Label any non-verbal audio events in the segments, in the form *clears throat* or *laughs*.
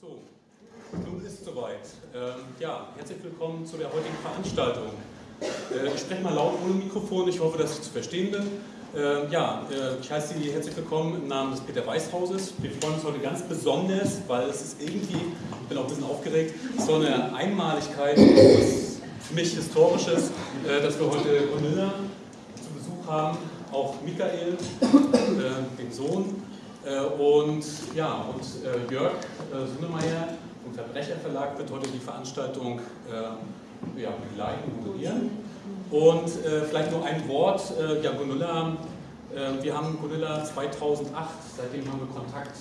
So, nun ist es soweit. Ähm, ja, herzlich willkommen zu der heutigen Veranstaltung. Äh, ich spreche mal laut ohne Mikrofon, ich hoffe, dass ich zu verstehen bin. Äh, ja, äh, ich heiße Sie herzlich willkommen im Namen des Peter Weiß Hauses. Wir freuen uns heute ganz besonders, weil es ist irgendwie, ich bin auch ein bisschen aufgeregt, so eine Einmaligkeit, für mich Historisches, äh, dass wir heute Gunilla zu Besuch haben, auch Michael, äh, den Sohn, und ja, und äh, Jörg äh, Sunnemeyer vom Verbrecherverlag wird heute die Veranstaltung ja, begleiten, moderieren. Und vielleicht nur ein Wort, ja, Gunilla, wir haben Gunilla 2008, seitdem haben wir Kontakt.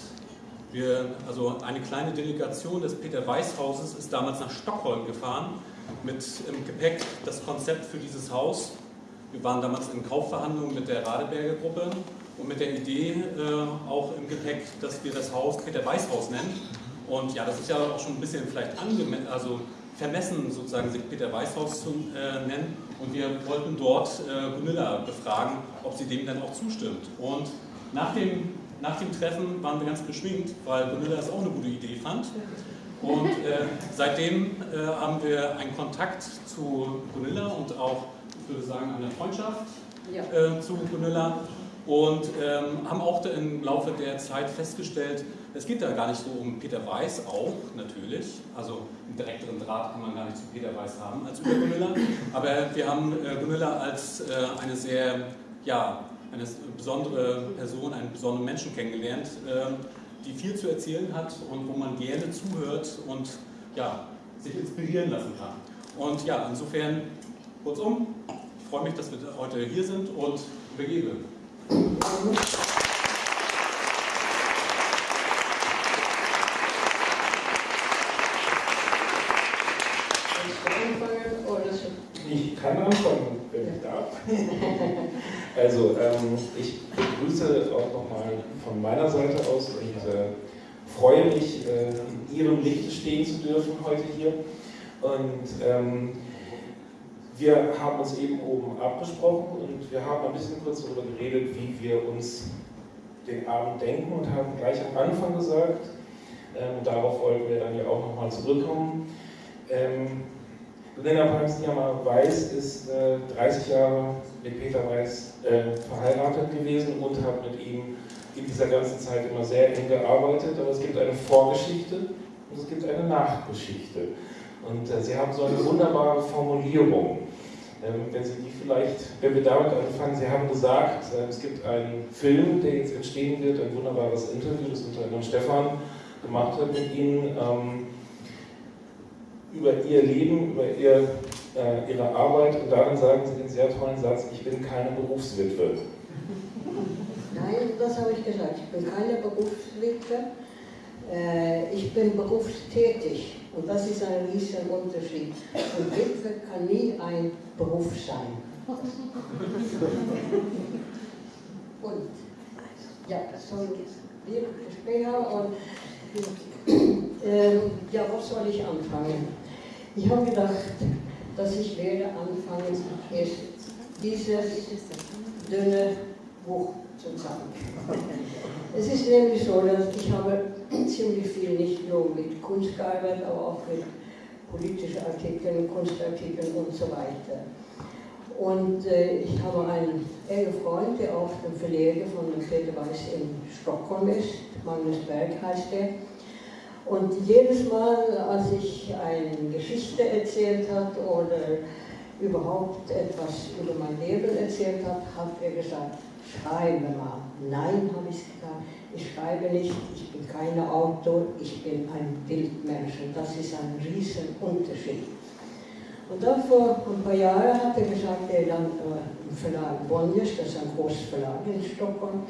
Wir, also eine kleine Delegation des Peter Weiß Hauses ist damals nach Stockholm gefahren mit im Gepäck das Konzept für dieses Haus. Wir waren damals in Kaufverhandlungen mit der Radeberger Gruppe und mit der Idee äh, auch im Gepäck, dass wir das Haus Peter Weiß Haus nennen. Und ja, das ist ja auch schon ein bisschen vielleicht also vermessen, sozusagen sich Peter Weiß Haus zu äh, nennen. Und wir wollten dort äh, Gunilla befragen, ob sie dem dann auch zustimmt. Und nach dem, nach dem Treffen waren wir ganz beschwingt, weil Gunilla es auch eine gute Idee fand. Und äh, seitdem äh, haben wir einen Kontakt zu Gunilla und auch, ich würde sagen, eine Freundschaft ja. äh, zu Gunilla und ähm, haben auch im Laufe der Zeit festgestellt, es geht da gar nicht so um Peter Weiß auch, natürlich, also einen direkteren Draht kann man gar nicht zu Peter Weiß haben als über Gunilla, aber wir haben äh, Gunilla als äh, eine sehr, ja, eine besondere Person, einen besonderen Menschen kennengelernt, äh, die viel zu erzählen hat und wo man gerne zuhört und ja, sich inspirieren lassen kann. Und ja, insofern, kurzum, ich freue mich, dass wir heute hier sind und übergebe. Ich kann anfangen, wenn ich darf. *laughs* Also, ähm, ich begrüße auch nochmal von meiner Seite aus und äh, freue mich, äh, in Ihrem Licht stehen zu dürfen heute hier. Und ähm, wir haben uns eben oben abgesprochen und wir haben ein bisschen kurz darüber geredet, wie wir uns den Abend denken und haben gleich am Anfang gesagt, ähm, darauf wollten wir dann ja auch nochmal zurückkommen. Ähm, Lena Palmsnijammer Weiß ist äh, 30 Jahre mit Peter Weiß äh, verheiratet gewesen und hat mit ihm in dieser ganzen Zeit immer sehr eng gearbeitet. Aber es gibt eine Vorgeschichte und es gibt eine Nachgeschichte. Und äh, Sie haben so eine wunderbare Formulierung. Ähm, wenn Sie die vielleicht, wir damit anfangen, Sie haben gesagt, äh, es gibt einen Film, der jetzt entstehen wird, ein wunderbares Interview, das unter anderem Stefan gemacht hat mit Ihnen, ähm, über Ihr Leben, über ihr, äh, Ihre Arbeit und darin sagen Sie den sehr tollen Satz, ich bin keine Berufswitwe. Nein, das habe ich gesagt, ich bin keine Berufswitwe, äh, ich bin berufstätig. Und das ist ein riesiger Unterschied. Und Witwe kann nie ein Beruf sein. Und ja, wir später und äh, ja, was soll ich anfangen? Ich habe gedacht, dass ich werde anfangen, erst dieses dünne Buch zu. *laughs* Es ist nämlich so, dass ich habe *clears throat* ziemlich viel nicht nur mit Kunst gearbeitet, aber auch mit politischen Artikeln, Kunstartikeln und so weiter. Und äh, ich habe einen engen Freund, der auch der Verleger von Peter Weiß in Stockholm ist, Magnus Berg heißt er. Und jedes Mal, als ich eine Geschichte erzählt habe oder überhaupt etwas über mein Leben erzählt habe, hat er gesagt, schreibe mal. Nein, habe ich gesagt, ich schreibe nicht, ich bin kein Autor, ich bin ein Bildmensch und das ist ein riesen Unterschied. Und dann vor ein paar Jahren hat er gesagt, er dann äh, im Verlag Bonniers, das ist ein großes Verlag in Stockholm,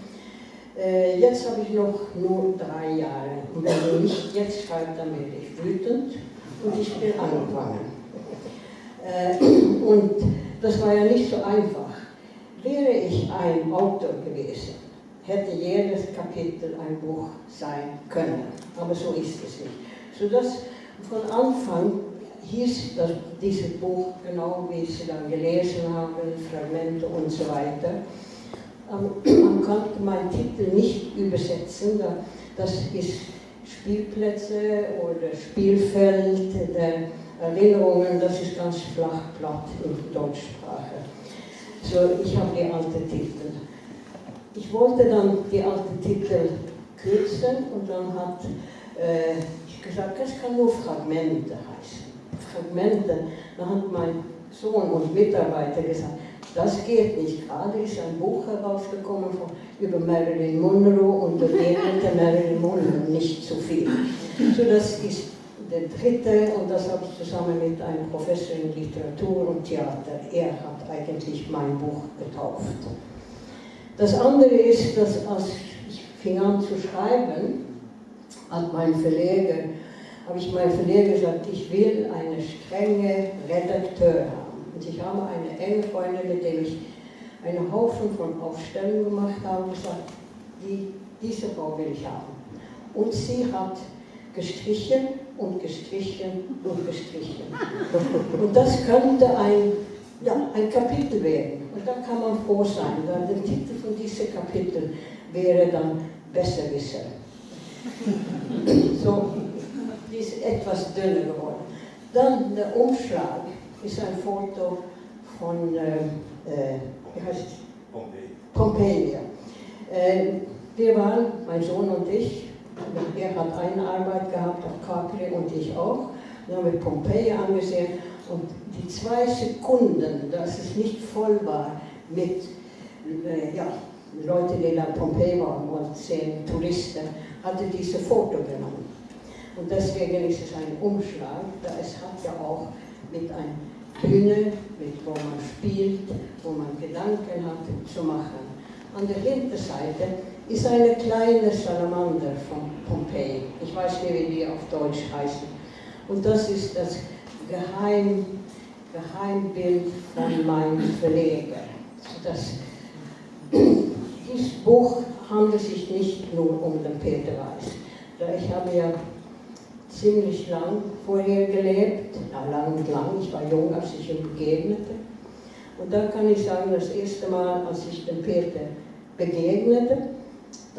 äh, jetzt habe ich noch nur drei Jahre und wenn du nicht jetzt schreibst, dann werde ich wütend und ich bin angefangen. Äh, *clears throat* und das war ja nicht so einfach. Wäre ich ein Autor gewesen, hätte jedes Kapitel ein Buch sein können. Aber so ist es nicht. Sodass von Anfang hieß das, dieses Buch, genau wie Sie dann gelesen haben, Fragmente und so weiter. Man konnte meinen Titel nicht übersetzen, das ist Spielplätze oder Spielfeld der Erinnerungen, das ist ganz flach platt in Deutschsprache. So, ich habe die alten Titel. Ich wollte dann die alten Titel kürzen und dann hat äh, ich gesagt, das kann nur Fragmente heißen. Fragmente. Dann hat mein Sohn und Mitarbeiter gesagt, das geht nicht. Gerade ist ein Buch herausgekommen von, über Marilyn Monroe und begegnete Marilyn Monroe nicht zu viel. So, das ist der dritte und das habe ich zusammen mit einem Professor in Literatur und Theater. Er hat eigentlich mein Buch getauft. Das andere ist, dass als ich fing an zu schreiben, hat mein Verleger, habe ich meinem Verleger gesagt, ich will eine strenge Redakteur haben. Und ich habe eine enge Freundin, mit der ich einen Haufen von Aufstellungen gemacht habe, gesagt, die, diese Frau will ich haben. Und sie hat gestrichen und gestrichen und gestrichen. Und das könnte ein, ja, ein Kapitel werden. Und da kann man froh sein, weil der Titel von diesem Kapitel wäre dann Besserwisser. So, die ist etwas dünner geworden. Dann der Umschlag ist ein Foto von, äh, äh, wie heißt es? Pompeji. Pompeji. Äh, wir waren, mein Sohn und ich, er hat eine Arbeit gehabt auf Capri und ich auch. Dann haben wir Pompeji angesehen und die zwei Sekunden, dass es nicht voll war mit äh, ja, Leuten, die nach Pompeji waren und zehn Touristen, hatte diese Foto genommen. Und deswegen ist es ein Umschlag, da es hat ja auch mit einer Bühne, mit wo man spielt, wo man Gedanken hat, zu machen. An der Hinterseite ist eine kleine Salamander von Pompeji. Ich weiß nicht, wie die auf Deutsch heißen. Und das ist das Geheim, Geheimbild von meinem Verleger. Das, *clears throat* dieses Buch handelt sich nicht nur um den Peter Weiß. Ich habe ja ziemlich lang vorher gelebt, ja, lang und lang, ich war jung, als ich ihm begegnete. Und da kann ich sagen, das erste Mal, als ich dem Peter begegnete,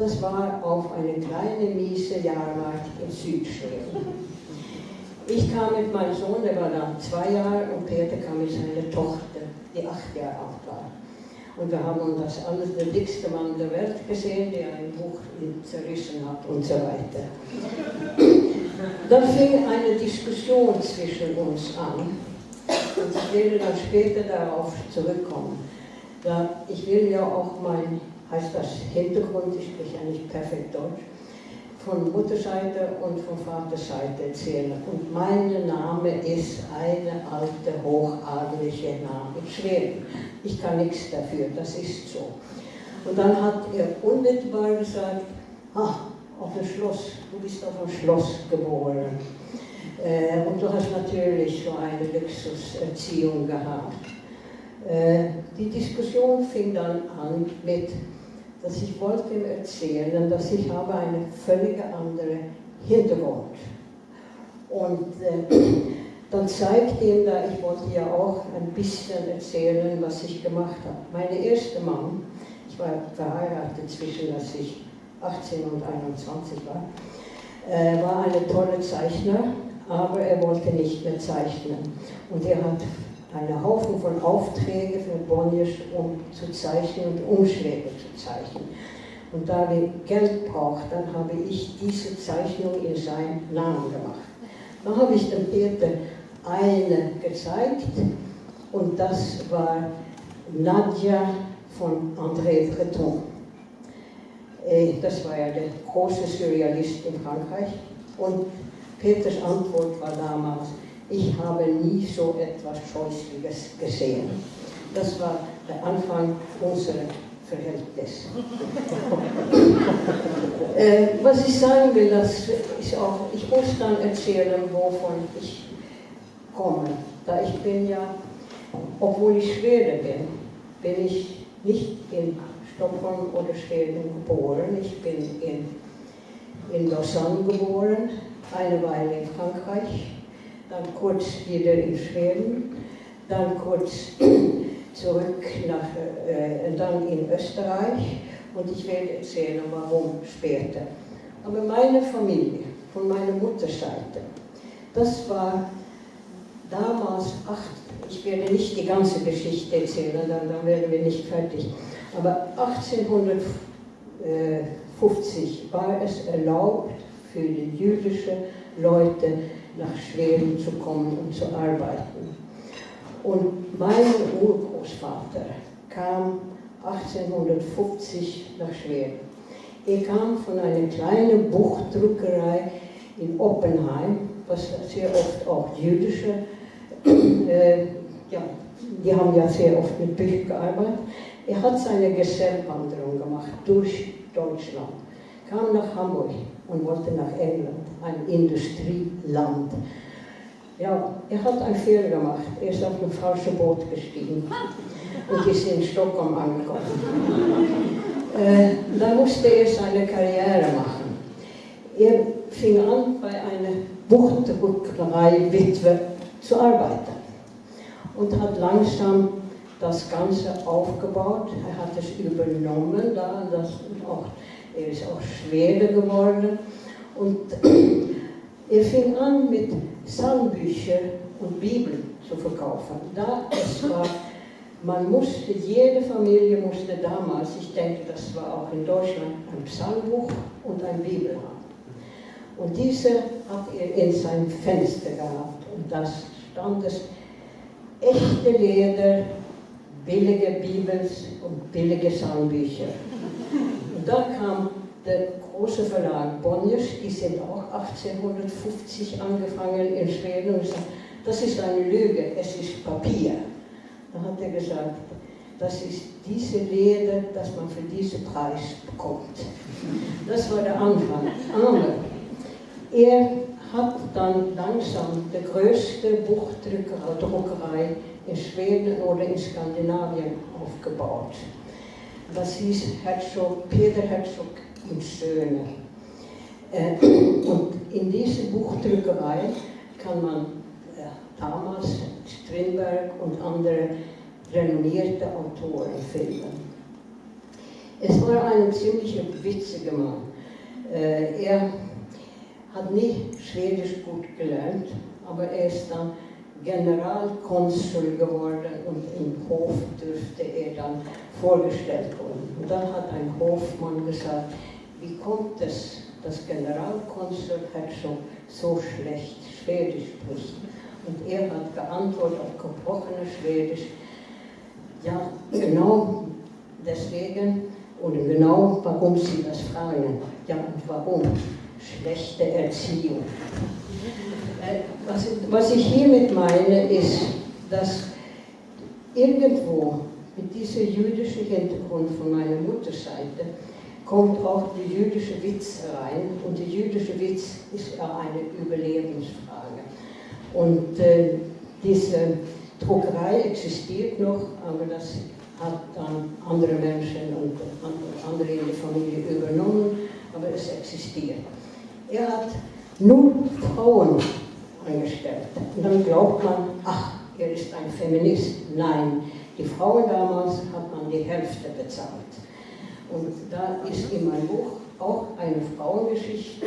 das war auf eine kleine, miese Jahrmarkt in Südschweden. Ich kam mit meinem Sohn, der war dann zwei Jahre, und Peter kam mit seiner Tochter, die acht Jahre alt war. Und wir haben das alles der dickste Mann der Welt gesehen, der ein Buch zerrissen hat und so weiter. Dann fing eine Diskussion zwischen uns an. Und ich werde dann später darauf zurückkommen. Da ich will ja auch mein, heißt das Hintergrund, ich spreche ja nicht perfekt Deutsch, von Mutterseite und von Vaterseite erzählen. Und mein Name ist eine alte, hochadelige Name Schweden. Ich kann nichts dafür, das ist so. Und dann hat er unmittelbar gesagt, ah, auf dem Schloss, du bist auf dem Schloss geboren. Äh, und du hast natürlich so eine Luxuserziehung gehabt. Äh, die Diskussion fing dann an mit, dass ich wollte ihm erzählen, dass ich habe einen völlig anderen Hintergrund. Und äh, *clears throat* dann zeigte ihm da, ich wollte ja auch ein bisschen erzählen, was ich gemacht habe. Meine erste Mann, ich war verheiratet zwischen, als ich 18 und 21 war, äh, war ein toller Zeichner, aber er wollte nicht mehr zeichnen. Und er hat einen Haufen von Aufträgen für Bonniers, um zu zeichnen und Umschläge zu zeichnen. Und da wir Geld braucht, dann habe ich diese Zeichnung in seinen Namen gemacht. Dann habe ich dem Peter eine gezeigt und das war Nadja von André Breton. Äh, das war ja der große Surrealist in Frankreich. Und Peters Antwort war damals, ich habe nie so etwas Scheußliches gesehen. Das war der Anfang unserer Verhältnis. *laughs* äh, was ich sagen will, das ist auch, ich muss dann erzählen, wovon ich komme. Da ich bin ja, obwohl ich Schwede bin, bin ich nicht in Stockholm oder Schweden geboren. Ich bin in, in Lausanne geboren, eine Weile in Frankreich, dann kurz wieder in Schweden, dann kurz *clears throat* zurück nach, äh, dann in Österreich und ich werde erzählen, warum später. Aber meine Familie von meiner Mutterseite. Das war damals, ach, ich werde nicht die ganze Geschichte erzählen, dann, dann werden wir nicht fertig, aber 1850 war es erlaubt für die jüdischen Leute nach Schweden zu kommen und zu arbeiten. Und mein Urgroßvater kam 1850 nach Schweden. Er kam von einer kleinen Buchdruckerei in Oppenheim, was sehr oft auch jüdische, *clears throat* äh, ja, die haben ja sehr oft mit Büchern gearbeitet. Er hat seine Gesellwanderung gemacht durch Deutschland, kam nach Hamburg und wollte nach England, ein Industrieland. Ja, er hat einen Fehler gemacht. Er ist auf ein falsches Boot gestiegen und ist in Stockholm angekommen. *laughs* Äh, dann musste er seine Karriere machen. Er fing an, bei einer Buchtdruckerei-Witwe zu arbeiten und hat langsam das Ganze aufgebaut. Er hat es übernommen, da, das auch, er ist auch Schwede geworden. Und *clears throat* er fing an mit Psalmbüchern und Bibeln zu verkaufen. Da es war, man musste, jede Familie musste damals, ich denke, das war auch in Deutschland, ein Psalmbuch und ein Bibel haben. Und diese hat er in sein Fenster gehabt. Und da stand es echte Leder, billige Bibels und billige Psalmbücher. Und da kam der große Verlag Bonniers, die sind auch 1850 angefangen in Schweden und gesagt, das ist eine Lüge, es ist Papier. Da hat er gesagt, das ist diese Leder, das man für diesen Preis bekommt. Das war der Anfang. Aber er hat dann langsam die größte Buchdruckerei in Schweden oder in Skandinavien aufgebaut. Das hieß Herzog, Peter Herzog und Söhne. Äh, und in diese Buchdruckerei kann man äh, damals Strindberg und andere renommierte Autoren finden. Es war ein ziemlich witziger Mann. Äh, er hat nicht Schwedisch gut gelernt, aber er ist dann Generalkonsul geworden und im Hof dürfte er dann vorgestellt werden. Und dann hat ein Hofmann gesagt, wie kommt es, dass Generalkonsul Herzog so schlecht Schwedisch spricht? Und er hat geantwortet auf gebrochenes Schwedisch, ja, genau deswegen oder genau warum Sie das fragen. Ja, und warum? Schlechte Erziehung. Äh, was ich hiermit meine, ist, dass irgendwo mit diesem jüdischen Hintergrund von meiner Mutterseite kommt auch der jüdische Witz rein. Und der jüdische Witz ist ja eine Überlebensfrage. Und äh, diese Druckerei existiert noch, aber das hat dann andere Menschen und andere in der Familie übernommen, aber es existiert. Er hat nur Frauen angestellt. Und dann glaubt man, ach, er ist ein Feminist. Nein, die Frauen damals hat man die Hälfte bezahlt. Und da ist in meinem Buch auch eine Frauengeschichte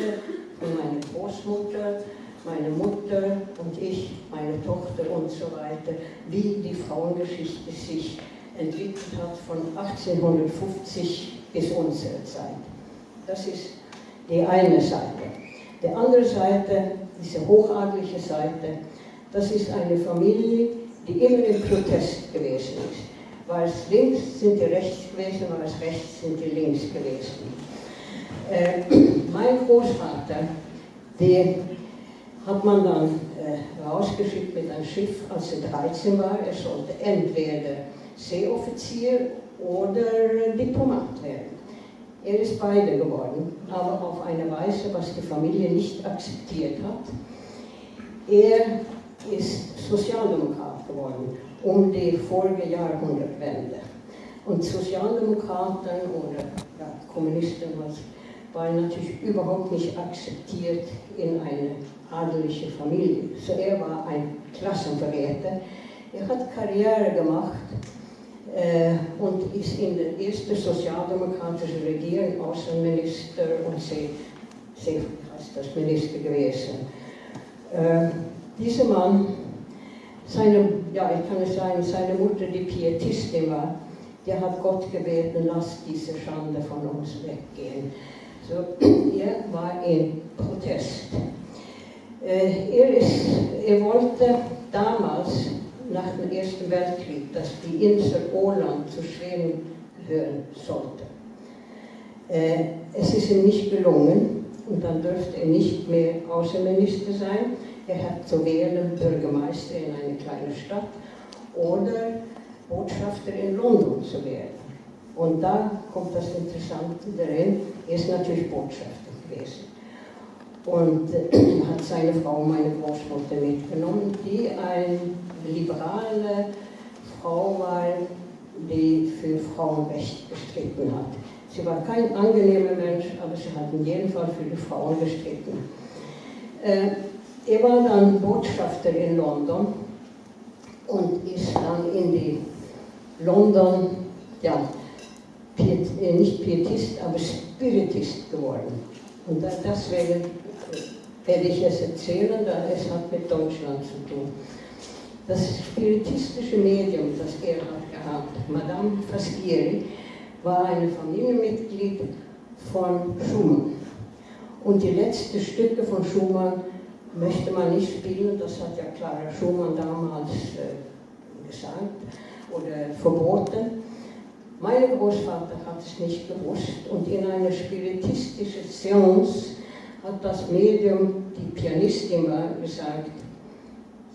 von meiner Großmutter, meine Mutter und ich, meine Tochter und so weiter, wie die Frauengeschichte sich entwickelt hat von 1850 bis unsere Zeit. Das ist die eine Seite. Die andere Seite, diese hochadliche Seite, das ist eine Familie, die immer im Protest gewesen ist. War es links, sind die rechts gewesen, war es rechts, sind die links gewesen. Äh, mein Großvater, der hat man dann äh, rausgeschickt mit einem Schiff, als er 13 war. Er sollte entweder Seeoffizier oder Diplomat werden. Er ist beide geworden, aber auf eine Weise, was die Familie nicht akzeptiert hat. Er ist Sozialdemokrat geworden um die vorige Jahrhundertwende. Und Sozialdemokraten oder ja, Kommunisten waren natürlich überhaupt nicht akzeptiert in eine adelige Familie. So er war ein Klassenverräter. Er hat Karriere gemacht äh, und ist in der ersten sozialdemokratischen Regierung Außenminister und sie, sie das Minister gewesen. Äh, dieser Mann, seine, ja, ich kann es sagen, seine Mutter, die Pietistin war, der hat Gott gebeten, lass diese Schande von uns weggehen. So, *clears throat* er war in Protest. Äh, er, ist, er wollte damals, nach dem Ersten Weltkrieg, dass die Insel Åland zu Schweden gehören sollte. Äh, es ist ihm nicht gelungen und dann dürfte er nicht mehr Außenminister sein. Er hat zu wählen Bürgermeister in einer kleinen Stadt oder Botschafter in London zu werden. Und da kommt das Interessante darin, er ist natürlich Botschafter gewesen. Und äh, hat seine Frau, meine Großmutter, mitgenommen, die eine liberale Frau war, die für Frauenrecht gestritten hat. Sie war kein angenehmer Mensch, aber sie hat in jedem Fall für die Frauen gestritten. Äh, er war dann Botschafter in London und ist dann in die London, ja, Piet, äh, nicht Pietist, aber Spiritist geworden. Und deswegen werde ich es erzählen, da es hat mit Deutschland zu tun. Das spiritistische Medium, das er hat gehabt, Madame Faschieri, war ein Familienmitglied von Schumann. Und die letzten Stücke von Schumann möchte man nicht spielen, das hat ja Clara Schumann damals äh, gesagt oder verboten. Mein Großvater hat es nicht gewusst und in einer spiritistischen Seance hat das Medium, die Pianistin war, gesagt,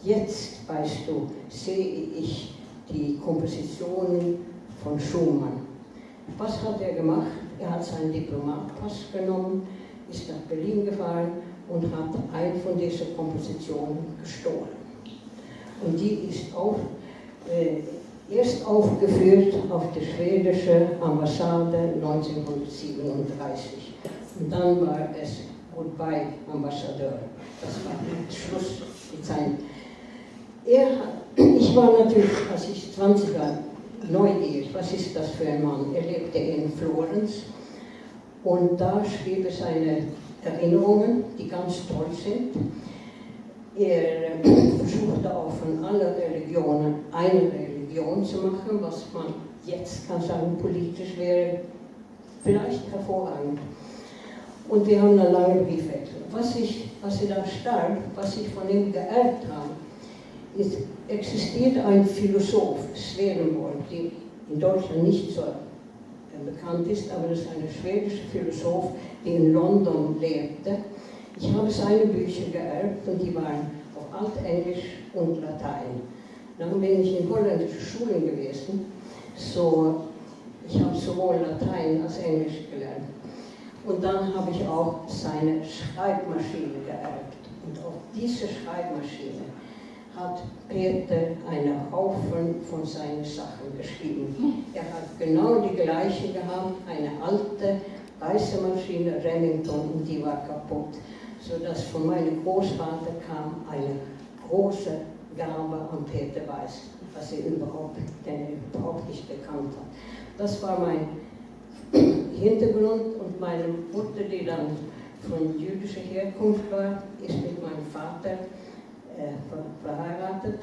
jetzt weißt du, sehe ich die Kompositionen von Schumann. Was hat er gemacht? Er hat seinen Diplomatpass genommen, ist nach Berlin gefahren und hat eine von diesen Kompositionen gestohlen. Und die ist auch äh, erst aufgeführt auf der schwedischen Ambassade 1937. Und dann war es Goodbye, Ambassadeur. Das war der Schluss mit seinem. Ich war natürlich, als ich 20 war, neugierig, was ist das für ein Mann? Er lebte in Florenz und da schrieb er seine Erinnerungen, die ganz toll sind. Er versuchte auch von allen Religionen eine Religion zu machen, was man jetzt kann sagen, politisch wäre vielleicht hervorragend. Und wir haben eine lange Briefwechsel. Was ich, was ich da stark, was ich von ihm geerbt habe, ist, existiert ein Philosoph, Swedenborg, der in Deutschland nicht so bekannt ist, aber das ist ein schwedischer Philosoph, der in London lebte. Ich habe seine Bücher geerbt und die waren auf Altenglisch und Latein. Dann bin ich in holländischen Schulen gewesen, so ich habe sowohl Latein als Englisch gelernt. Und dann habe ich auch seine Schreibmaschine geerbt. Und auf diese Schreibmaschine hat Peter einen Haufen von seinen Sachen geschrieben. Er hat genau die gleiche gehabt, eine alte weiße Maschine Remington und die war kaputt. Sodass von meinem Großvater kam eine große Gabe an Peter Weiß, was er überhaupt, den er überhaupt nicht bekannt hat. Das war mein Hintergrund und meine Mutter, die dann von jüdischer Herkunft war, ist mit meinem Vater verheiratet.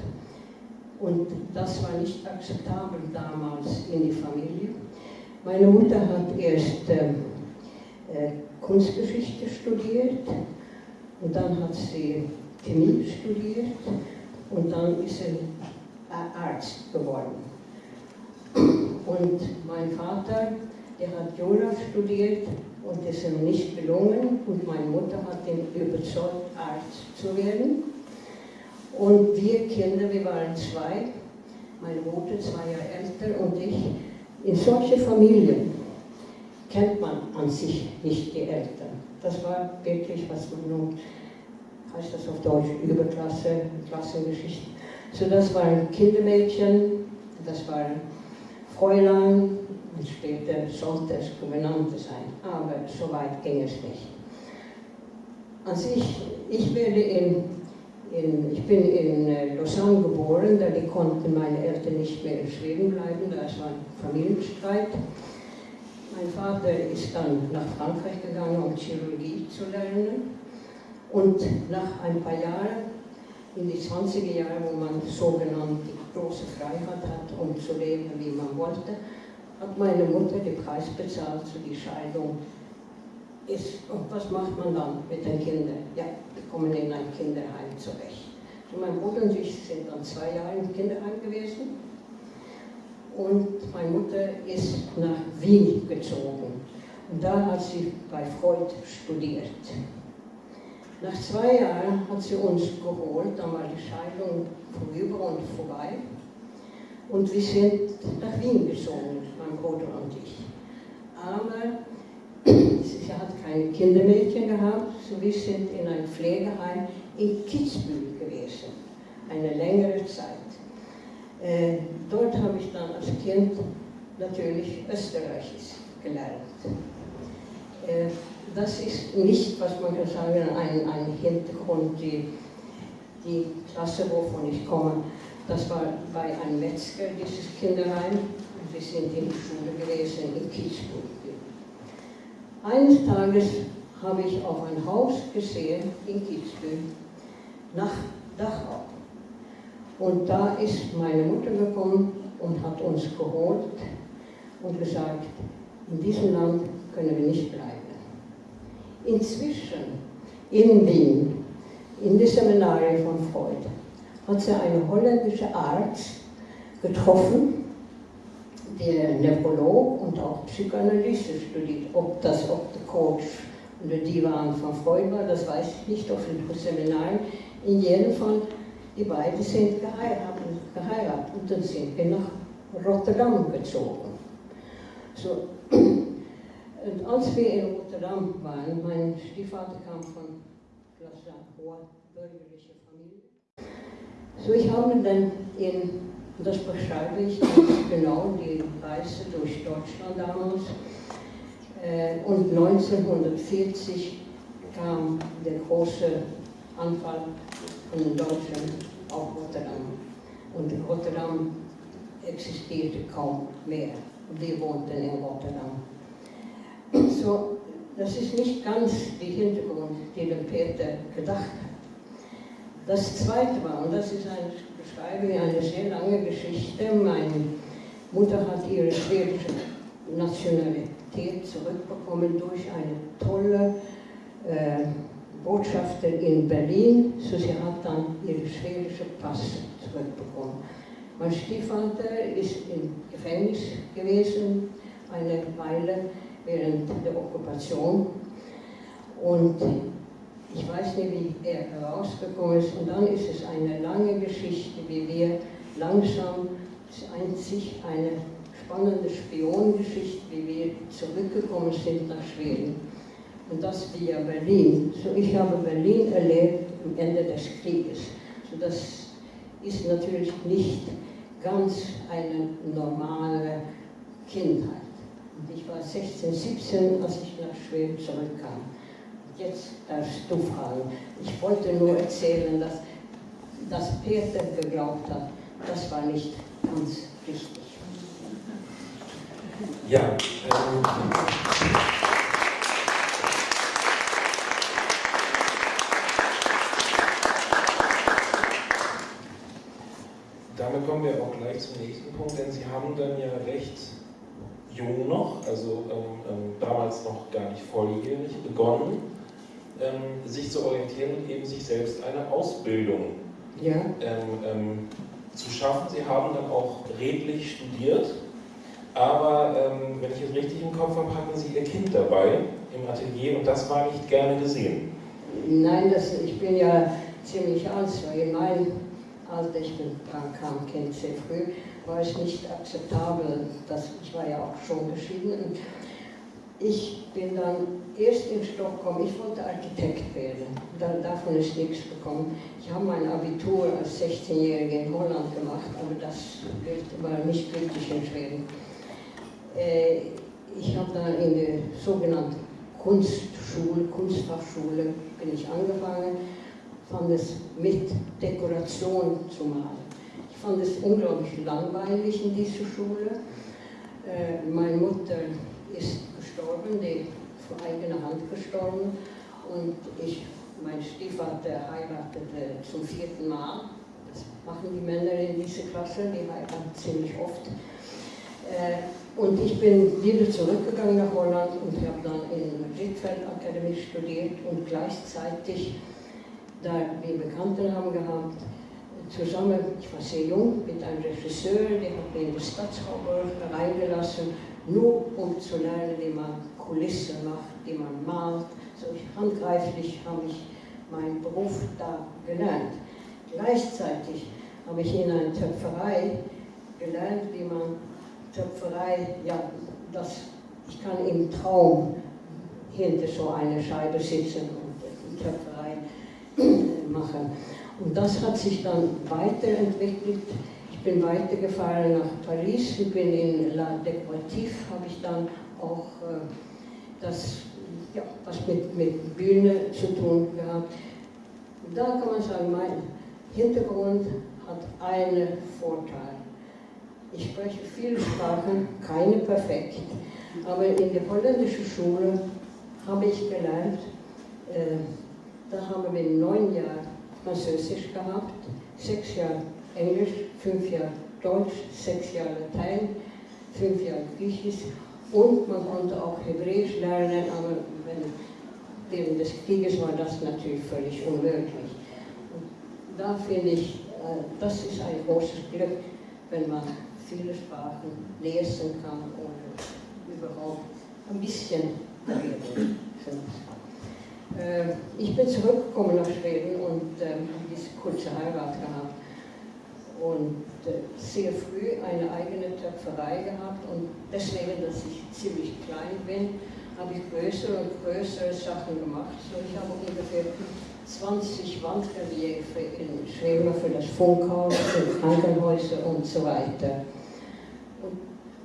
Und das war nicht akzeptabel damals in die Familie. Meine Mutter hat erst äh, äh, Kunstgeschichte studiert und dann hat sie Chemie studiert und dann ist sie Arzt geworden. Und mein Vater der hat Jura studiert und ist ihm nicht gelungen und meine Mutter hat ihn überzeugt, Arzt zu werden. Und wir Kinder, wir waren zwei, meine Mutter zwei Jahre älter und ich, in solche Familien kennt man an sich nicht die Eltern. Das war wirklich, was man nun, heißt das auf Deutsch, Überklasse, Klassengeschichte. So das waren Kindermädchen, das waren Fräulein, und später sollte es Gouvernante sein, aber so weit ging es nicht. Also ich, ich, werde in, in, ich bin in äh, Lausanne geboren, da konnten meine Eltern nicht mehr in Schweden bleiben, da es war ein Familienstreit. Mein Vater ist dann nach Frankreich gegangen, um Chirurgie zu lernen. Und nach ein paar Jahren, in die 20er Jahre, wo man sogenannt die große Freiheit hat, um zu leben, wie man wollte, hat meine Mutter den Preis bezahlt für die Scheidung. Ist, und was macht man dann mit den Kindern? Ja, die kommen in ein Kinderheim zurecht. So mein Bruder und ich sind dann zwei Jahre im Kinderheim gewesen. Und meine Mutter ist nach Wien gezogen. Und da hat sie bei Freud studiert. Nach zwei Jahren hat sie uns geholt, dann war die Scheidung vorüber und vorbei. Und wir sind nach Wien gezogen, mein Bruder und ich. Aber sie hat keine Kindermädchen gehabt, so wir sind in ein Pflegeheim in Kitzbühel gewesen, eine längere Zeit. Äh, dort habe ich dann als Kind natürlich Österreichisch gelernt. Äh, das ist nicht, was man kann sagen, ein, ein Hintergrund, die, die Klasse, wovon ich komme. Das war bei einem Metzger, dieses Kinderheim. Wir sind in der Schule gewesen in Kiesburg. Eines Tages habe ich auf ein Haus gesehen in Kitzbühel nach Dachau. Und da ist meine Mutter gekommen und hat uns geholt und gesagt, in diesem Land können wir nicht bleiben. Inzwischen in Wien, in der Seminare von Freud, hat sie einen holländischen Arzt getroffen, der Nephrolog und auch Psychoanalyse studiert. Ob das, ob der Coach oder die waren von Freud war, das weiß ich nicht, auf dem Seminar. In jedem Fall die beiden sind geheiratet, geheiratet und dann sind wir nach Rotterdam gezogen. So. *clears throat* Und als wir in Rotterdam waren, mein Stiefvater kam von einer hoher bürgerlicher Familie. So, ich habe dann in, das beschreibe ich genau, die Reise durch Deutschland damals. Äh, und 1940 kam der große Anfall von den Deutschen auf Rotterdam. Und Rotterdam existierte kaum mehr. Wir wohnten in Rotterdam. So, das ist nicht ganz die Hintergrund, die der Peter gedacht hat. Das zweite war, und das ist eine Beschreibung, eine sehr lange Geschichte, meine Mutter hat ihre schwedische Nationalität zurückbekommen durch eine tolle äh, Botschafter in Berlin, so sie hat dann ihre schwedische Pass zurückbekommen. Mein Stiefvater ist im Gefängnis gewesen, eine Weile während der Okkupation. Und ich weiß nicht, wie er herausgekommen ist. Und dann ist es eine lange Geschichte, wie wir langsam, es ist einzig eine spannende Spionengeschichte, wie wir zurückgekommen sind nach Schweden und das via Berlin. So, ich habe Berlin erlebt am Ende des Krieges. So, das ist natürlich nicht ganz eine normale Kindheit. Und ich war 16, 17, als ich nach Schweden zurückkam. Jetzt darfst du fragen. Ich wollte nur erzählen, dass, dass Peter geglaubt hat, das war nicht ganz richtig. Ja, ähm, damit kommen wir auch gleich zum nächsten Punkt, denn Sie haben dann ja recht jung noch, also ähm, ähm, damals noch gar nicht volljährig, begonnen, ähm, sich zu orientieren und eben sich selbst eine Ausbildung ja. Ähm, ähm, zu schaffen. Sie haben dann auch redlich studiert, aber ähm, wenn ich es richtig im Kopf habe, hatten Sie Ihr Kind dabei im Atelier und das war nicht gerne gesehen. Nein, das, ich bin ja ziemlich alt, so in meinem als ich dran kam, Kind sehr früh, war es nicht akzeptabel, dass ich war ja auch schon geschieden. Ich bin dann erst in Stockholm, ich wollte Architekt werden, dann, davon ist nichts gekommen. Ich habe mein Abitur als 16-Jährige in Holland gemacht, aber das war nicht gültig in Schweden. Äh, ich habe dann in der sogenannten Kunstschule, Kunstfachschule, bin ich angefangen fand es mit Dekoration zu malen. Ich fand es unglaublich langweilig in dieser Schule. Äh, meine Mutter ist gestorben, die vor eigener Hand gestorben und ich mein Stiefvater heiratete zum vierten Mal. Das machen die Männer in dieser Klasse, die heiraten ziemlich oft. Äh, und ich bin wieder zurückgegangen nach Holland und habe dann in Madrid Akademie studiert und gleichzeitig, da wir Bekannten haben gehabt, zusammen, ich war sehr jung, mit einem Regisseur, der hat mich in die Stadtschauburg reingelassen, nur um zu lernen, wie man Kulissen macht, wie man malt. So handgreiflich habe ich meinen Beruf da gelernt. Gleichzeitig habe ich in einer Töpferei gelernt, wie man Töpferei, ja, das, ich kann im Traum hinter so einer Scheibe sitzen und Töpferei machen. Und das hat sich dann weiterentwickelt. Ich bin weitergefahren nach Paris und bin in La Decorative, habe ich dann auch äh, das, ja, was mit, mit Bühne zu tun gehabt. Da kann man sagen, mein Hintergrund hat einen Vorteil. Ich spreche viele Sprachen, keine perfekt, aber in der holländischen Schule habe ich gelernt, äh, da haben wir neun Jahre Französisch gehabt, sechs Jahre Englisch, fünf Jahre Deutsch, sechs Jahre Latein, fünf Jahre Griechisch und man konnte auch Hebräisch lernen, aber während des Krieges war das natürlich völlig unmöglich. Und da finde ich, äh, das ist ein großes Glück, wenn man viele Sprachen lesen kann oder überhaupt ein bisschen. Äh, ich bin zurückgekommen nach Schweden und äh, diese kurze Heirat gehabt und äh, sehr früh eine eigene Töpferei gehabt und deswegen, dass ich ziemlich klein bin, habe ich größere und größere Sachen gemacht. So, ich habe ungefähr 20 Wandreliefe in Schweden für das Funkhaus, für Krankenhäuser und so weiter. Und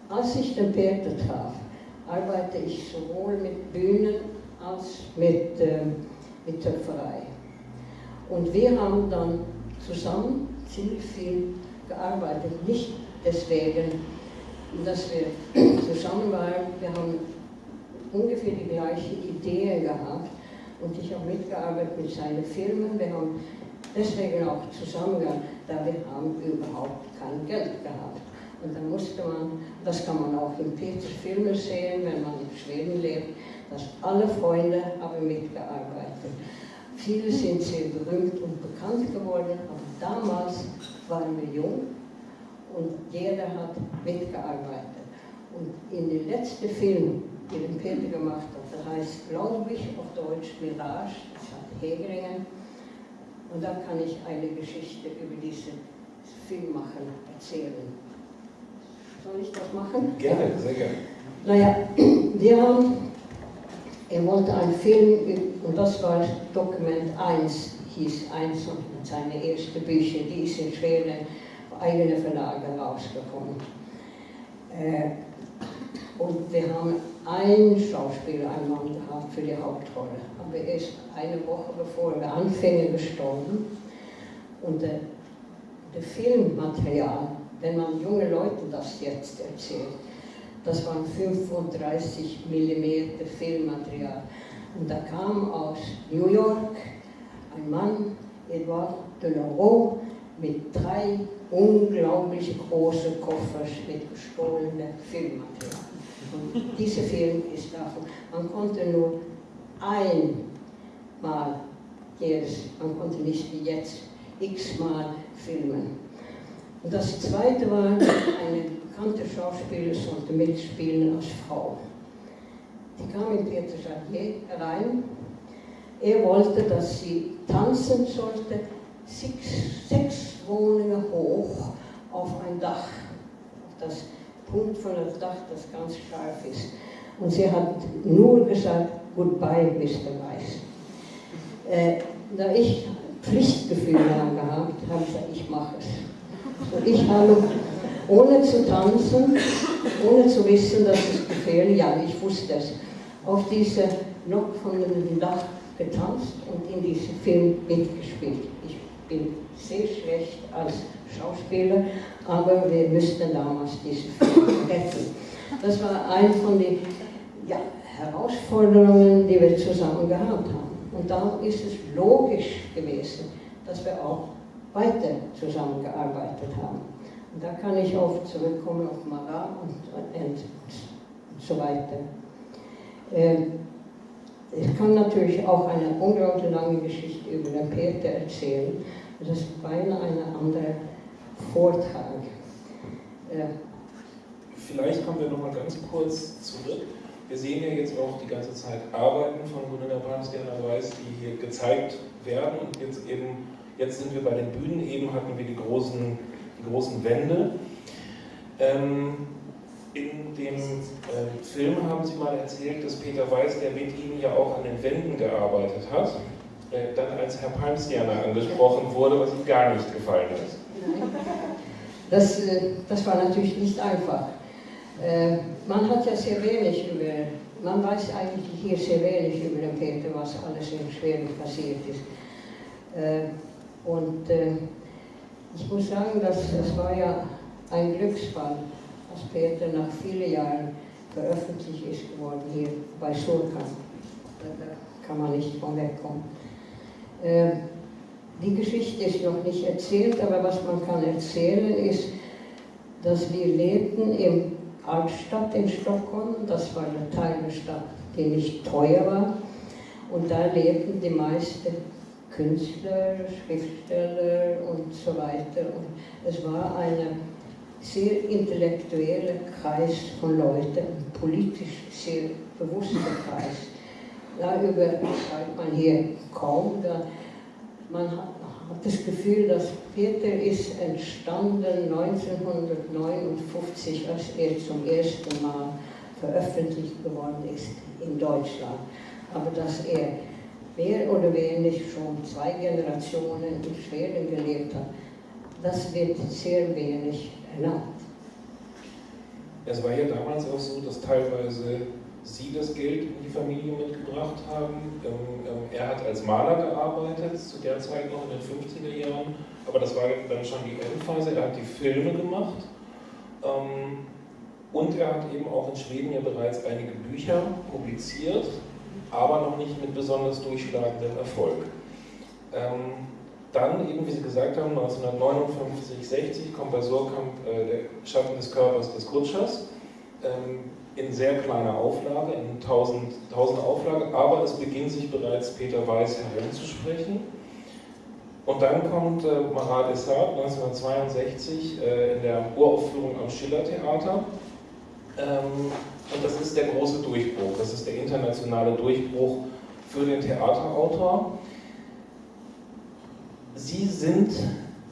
als ich den Peter traf, arbeite ich sowohl mit Bühnen als mit, äh, mit Töpferei. Und wir haben dann zusammen ziemlich viel gearbeitet. Nicht deswegen, dass wir zusammen waren, wir haben ungefähr die gleichen Ideen gehabt und ich habe mitgearbeitet mit seinen Filmen. Wir haben deswegen auch zusammengearbeitet, da wir haben überhaupt kein Geld gehabt. Und dann musste man, das kann man auch in Peters Filmen sehen, wenn man in Schweden lebt, dass alle Freunde haben mitgearbeitet. Viele sind sehr berühmt und bekannt geworden, aber damals waren wir jung und jeder hat mitgearbeitet. Und in dem letzten Film, den Peter gemacht hat, der heißt, glaube ich, auf Deutsch Mirage, das hat Hegeringen. Und da kann ich eine Geschichte über diesen Film machen, erzählen. Soll ich das machen? Gerne, sehr gerne. Naja, *clears throat* wir haben er wollte einen Film, und das war Dokument 1, hieß eins von seinen ersten Bücher, die ist in Schweden eigene Verlage rausgekommen. Äh, und wir haben einen Schauspieler, einen Mann gehabt für die Hauptrolle. Aber er ist eine Woche bevor wir anfingen gestorben. Und der, der Filmmaterial, wenn man junge Leuten das jetzt erzählt, das waren 35 mm Filmmaterial. Und da kam aus New York ein Mann, Edouard de Laurent, mit drei unglaublich großen Koffers mit gestohlenem Filmmaterial. Und dieser Film ist davon, man konnte nur einmal jedes, man konnte nicht wie jetzt x-mal filmen. Und das zweite war eine bekannte Schauspieler sollte mitspielen als Frau. Die kam in Peter Jadier rein. Er wollte, dass sie tanzen sollte, sechs, sechs Wohnungen hoch auf ein Dach, auf das Punkt von dem Dach, das ganz scharf ist. Und sie hat nur gesagt, goodbye, Mr. Weiss. Äh, da ich Pflichtgefühle gehabt habe, ich gesagt, ich mache es. Ich habe ohne zu tanzen, ohne zu wissen, dass es gefährlich Ja, ich wusste es. Auf diese noch von dem Dach getanzt und in diesem Film mitgespielt. Ich bin sehr schlecht als Schauspieler, aber wir müssten damals diesen Film retten. Das war eine von den ja, Herausforderungen, die wir zusammen gehabt haben. Und dann ist es logisch gewesen, dass wir auch weiter zusammengearbeitet haben. Und da kann ich auch zurückkommen auf Marat und, und, und so weiter. Ähm, ich kann natürlich auch eine unglaublich lange Geschichte über den Peter erzählen. Das ist beinahe ein anderer Vortrag. Äh, Vielleicht kommen wir noch mal ganz kurz zurück. Wir sehen ja jetzt auch die ganze Zeit Arbeiten von Gunilla Brandstjerner Weiß, die hier gezeigt werden. Und jetzt eben, jetzt sind wir bei den Bühnen, eben hatten wir die großen, die großen Wände. Ähm, in dem äh, Film haben Sie mal erzählt, dass Peter Weiß, der mit Ihnen ja auch an den Wänden gearbeitet hat, äh, dann als Herr Palmstjerner angesprochen wurde, was ihm gar nicht gefallen. Nein. Das, äh, das war natürlich nicht einfach. Äh, man hat ja sehr wenig über, man weiß eigentlich hier sehr wenig über den Peter, was alles in Schweden passiert ist. Äh, und ich muss sagen, dass es war ja ein Glücksfall, was Peter nach vielen Jahren veröffentlicht ist geworden hier bei Surkamp. Da kann man nicht von wegkommen. Ähm, die Geschichte ist noch nicht erzählt, aber was man kann erzählen ist, dass wir lebten im Altstadt in Stockholm, das war der Teil Stadt, die nicht teuer war, und da lebten die meisten Künstler, Schriftsteller und so weiter. Und es war eine sehr intellektuelle Kreis von Leuten, ein politisch sehr bewusster Kreis. Darüber schreibt man hier kaum. Da man hat, das Gefühl, dass Peter ist entstanden 1959, als er zum ersten Mal veröffentlicht geworden ist in Deutschland. Aber dass er mehr oder weniger schon zwei Generationen in Schweden gelebt hat, das wird sehr wenig ernannt. Es war ja damals auch so, dass teilweise Sie das Geld in die Familie mitgebracht haben. Ähm, ähm, er hat als Maler gearbeitet, zu der Zeit noch in den 50er Jahren, aber das war dann schon die Endphase. Er hat die Filme gemacht ähm, und er hat eben auch in Schweden ja bereits einige Bücher publiziert, aber noch nicht mit besonders durchschlagendem Erfolg. Dann, eben wie Sie gesagt haben, 1959, 60 kommt bei Surkamp äh, der Schatten des Körpers des Kutschers in sehr kleiner Auflage, in 1000, 1000 Auflage, aber es beginnt sich bereits Peter Weiß herumzusprechen. Und dann kommt äh, Marat Essart 1962 äh, in der Uraufführung am Schillertheater. Ähm, und das ist der große Durchbruch, das ist der internationale Durchbruch für den Theaterautor. Sie sind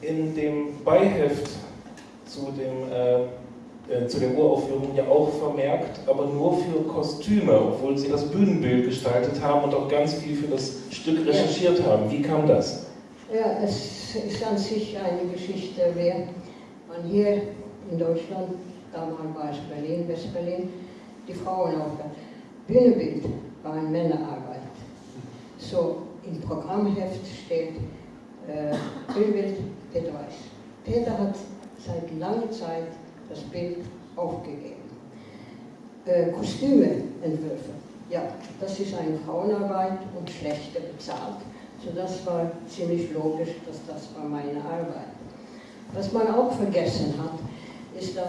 in dem Beiheft zu dem äh, äh, zu der Uraufführung ja auch vermerkt, aber nur für Kostüme, obwohl sie das Bühnenbild gestaltet haben und auch ganz viel für das Stück recherchiert haben. Wie kam das? Ja, es ist an sich eine Geschichte, wer man hier in Deutschland, damals war es Berlin, West-Berlin, die Frauen aufgehört. Bühnenbild war eine Männerarbeit. So im Programmheft steht äh, Bühnenbild Peter Weiß. Peter hat seit langer Zeit das Bild aufgegeben. Äh, Kostümeentwürfe, ja, das ist eine Frauenarbeit und schlechter bezahlt. So das war ziemlich logisch, dass das war meine Arbeit. Was man auch vergessen hat, ist, dass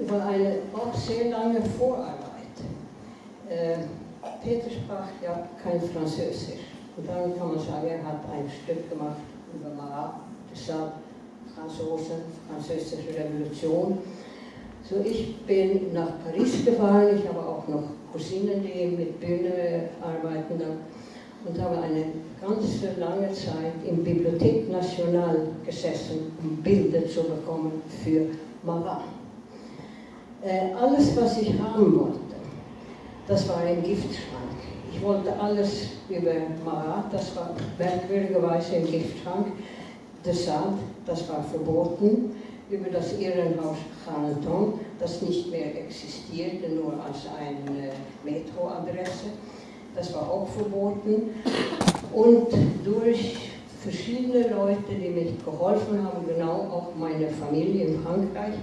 war eine auch sehr lange Vorarbeit. Äh, Peter sprach ja kein Französisch. Und dann kann man sagen, er hat ein Stück gemacht über Marat, deshalb Franzosen, französische Revolution. So, ich bin nach Paris gefahren, ich habe auch noch Cousinen, die mit Bühne arbeiten und habe eine ganz lange Zeit in Bibliothek Nationale gesessen, um Bilder zu bekommen für Marat. Äh, alles, was ich haben wollte, das war ein Giftschrank. Ich wollte alles über Marat, das war merkwürdigerweise ein Giftschrank. Deshalb, das war verboten, über das Irrenhaus Carleton, das nicht mehr existierte, nur als eine Metroadresse. Das war auch verboten. Und durch verschiedene Leute, die mir geholfen haben, genau auch meine Familie in Frankreich,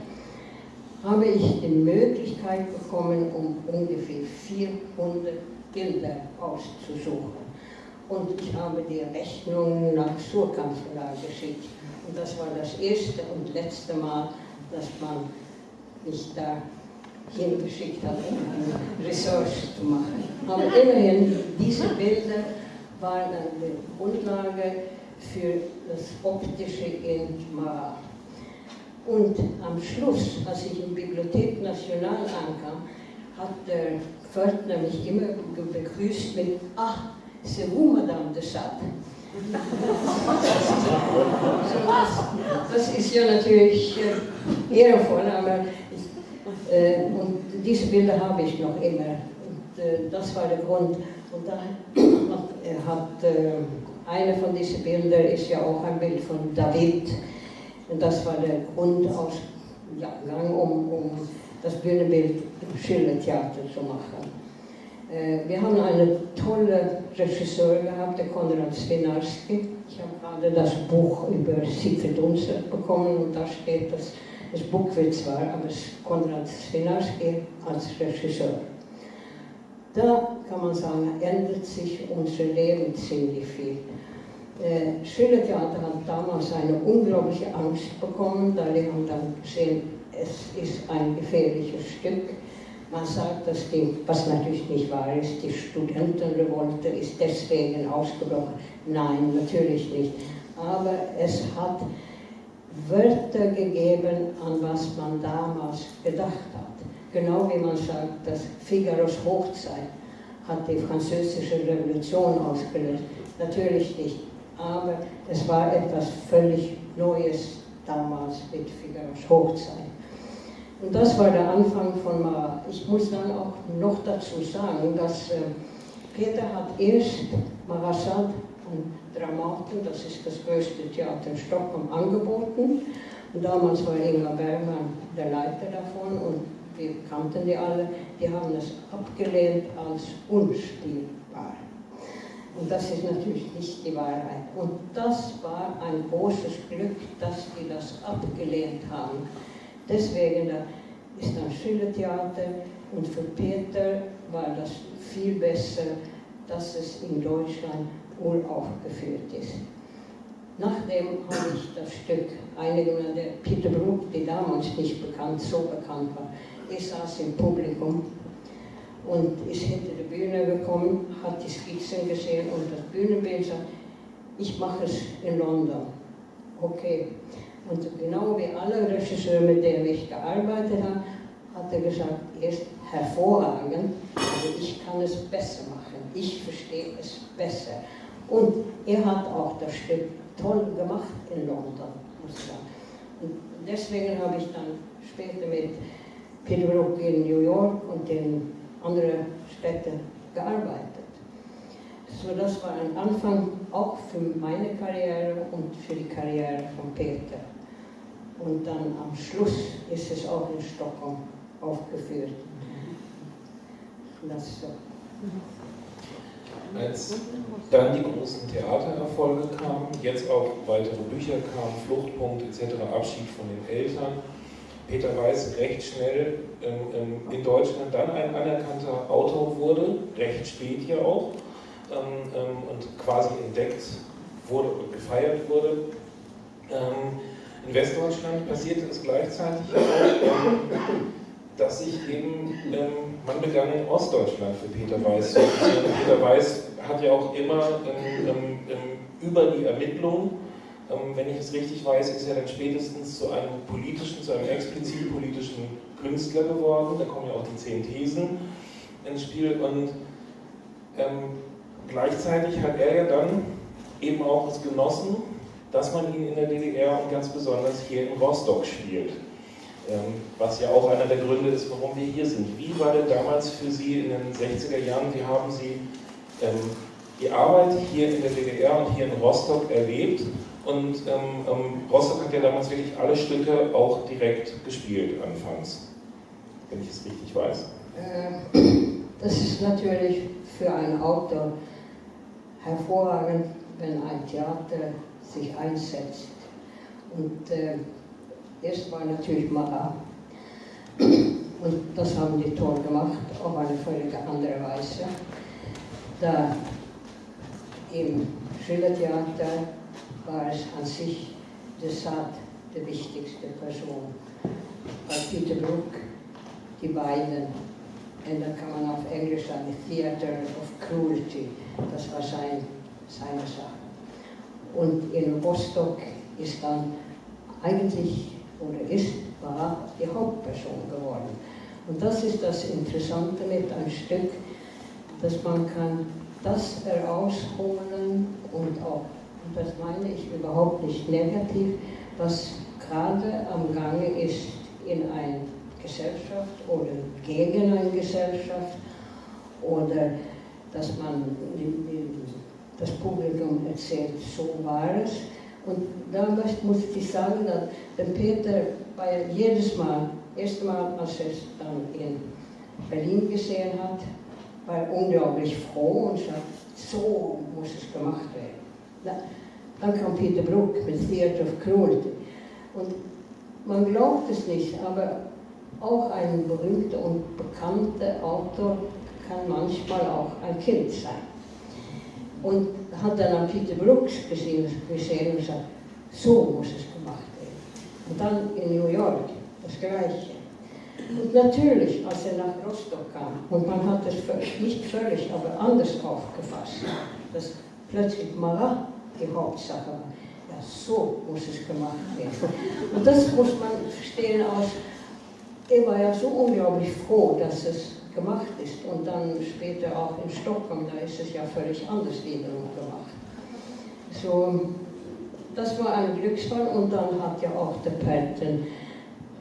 habe ich die Möglichkeit bekommen, um ungefähr 400 Bilder auszusuchen. und ich habe die Rechnung nach Verlag geschickt. Und das war das erste und letzte Mal, dass man mich da hingeschickt hat, um eine Research zu machen. Aber immerhin, diese Bilder waren eine Grundlage für das Optische in. Und am Schluss, als ich in Bibliothek National ankam, hat der Pförtner mich immer begrüßt mit Ah, c'est vous, Madame de Sade. *laughs* das, ist ja natürlich äh, ehrenvoll, aber äh, und diese Bilder habe ich noch immer. Und, äh, das war der Grund. Und da hat äh, eine von diesen Bildern ist ja auch ein Bild von David. Und das war der Grundausgang, um, um das Bühnenbild Schillertheater zu machen. Äh, wir haben einen tollen Regisseur gehabt, der Konrad Swinarski. Ich habe gerade das Buch über Siegfried Unser bekommen und da steht, dass das Buch wird zwar, aber es ist Konrad Swinarski als Regisseur. Da kann man sagen, ändert sich unser Leben ziemlich viel. Äh, Schillertheater hat damals eine unglaubliche Angst bekommen, da die haben dann gesehen, es ist ein gefährliches Stück. Man sagt, dass die, was natürlich nicht wahr ist, die Studentenrevolte ist deswegen ausgebrochen. Nein, natürlich nicht. Aber es hat Wörter gegeben, an was man damals gedacht hat. Genau wie man sagt, dass Figaros Hochzeit hat die französische Revolution ausgelöst. Natürlich nicht. Aber es war etwas völlig Neues damals mit Figaros Hochzeit. Und das war der Anfang von Mara. Ich muss dann auch noch dazu sagen, dass äh, Peter hat erst Marasad und Dramaten, das ist das größte Theater in Stockholm, angeboten. Und damals war Ingmar Bergmann der Leiter davon und wir kannten die alle. Die haben es abgelehnt als unspielbar. Und das ist natürlich nicht die Wahrheit. Und das war ein großes Glück, dass die das abgelehnt haben. Deswegen ist dann Schillertheater und für Peter war das viel besser, dass es in Deutschland uraufgeführt ist. Nachdem habe ich das Stück, einige der Peter Bruck, die damals nicht bekannt, so bekannt war, ich saß im Publikum und ist hinter die Bühne gekommen, hat die Skizzen gesehen und das Bühnenbild sagt, ich mache es in London. Okay, und genau wie alle Regisseure, mit denen ich gearbeitet habe, hat er gesagt, er ist hervorragend, aber ich kann es besser machen. Ich verstehe es besser. Und er hat auch das Stück toll gemacht in London, muss ich sagen. Und deswegen habe ich dann später mit Peter Brook in New York und in anderen Städten gearbeitet. So, das war ein Anfang auch für meine Karriere und für die Karriere von Peter. Und dann am Schluss ist es auch in Stockholm aufgeführt. Das so. Als dann die großen Theatererfolge kamen, jetzt auch weitere Bücher kamen, Fluchtpunkt etc., Abschied von den Eltern, Peter Weiß recht schnell ähm, ähm, in Deutschland dann ein anerkannter Autor wurde, recht spät ja auch, ähm, ähm und quasi entdeckt wurde und gefeiert wurde. Ähm, in Westdeutschland passierte es gleichzeitig auch, dass sich eben, man begann in Ostdeutschland für Peter Weiß zu Peter Weiß hat ja auch immer über die Ermittlung ähm, wenn ich es richtig weiß, ist er dann spätestens zu einem politischen, zu einem explizit politischen Künstler geworden. Da kommen ja auch die zehn Thesen ins Spiel und ähm, gleichzeitig hat er ja dann eben auch es genossen, dass man ihn in der DDR und ganz besonders hier in Rostock spielt. Ähm, was ja auch einer der Gründe ist, warum wir hier sind. Wie war denn damals für Sie in den 60er Jahren, wie haben Sie ähm, die Arbeit hier in der DDR und hier in Rostock erlebt und ähm, ähm, Rostock hat ja damals wirklich alle Stücke auch direkt gespielt, anfangs, wenn ich es richtig weiß. Äh, das ist natürlich für einen Autor hervorragend, wenn ein Theater sich einsetzt. Und äh, erst war natürlich Marat. Und das haben die toll gemacht, auf eine völlig andere Weise. Da im Schillertheater war es an sich de Sade die wichtigste Person. Bei Peter Brook die beiden, und dann kann man auf Englisch sagen, Theater of Cruelty, das war sein, seine Sache. Und in Rostock ist dann eigentlich, oder ist, war die Hauptperson geworden. Und das ist das Interessante mit einem Stück, dass man kann das herausholen und auch, und das meine ich überhaupt nicht negativ, was gerade am Gange ist in einer Gesellschaft oder gegen eine Gesellschaft oder dass man das Publikum erzählt, so war es. Und da muss ich sagen, dass der Peter bei jedes Mal, erste Mal, als er es dann in Berlin gesehen hat, war unglaublich froh und sagte, so muss es gemacht werden. Dann kam Peter Brook mit Theater of Cruelty. Und man glaubt es nicht, aber auch ein berühmter und bekannter Autor kann manchmal auch ein Kind sein. Und hat dann an Peter Brooks gesehen, gesehen und gesagt, so muss es gemacht werden. Und dann in New York das Gleiche. Und natürlich, als er nach Rostock kam, und man hat es nicht völlig, aber anders aufgefasst, dass plötzlich Marat die Hauptsache war. Ja, so muss es gemacht werden. Und das muss man verstehen aus, er war ja so unglaublich froh, dass es gemacht ist. Und dann später auch in Stockholm, da ist es ja völlig anders wiederum gemacht. So, das war ein Glücksfall und dann hat ja auch der Patton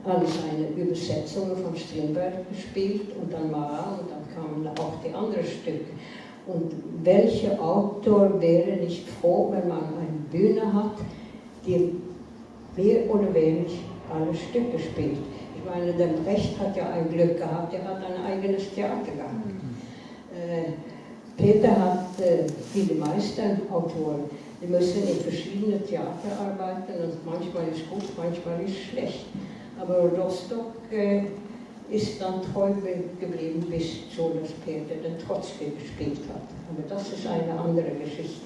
alle seine Übersetzungen von Strindberg gespielt und dann Mara und dann kamen auch die anderen Stücke. Und welcher Autor wäre nicht froh, wenn man eine Bühne hat, die mehr oder weniger alle Stücke spielt? Ich meine, der Brecht hat ja ein Glück gehabt, er hat ein eigenes Theater gehabt. Äh, Peter hat, äh, wie die die müssen in verschiedenen Theater arbeiten und manchmal ist gut, manchmal ist schlecht. Aber Rostock äh, ist dann treu geblieben bis so, dass Peter den Trotzki gespielt hat. Aber das ist eine andere Geschichte.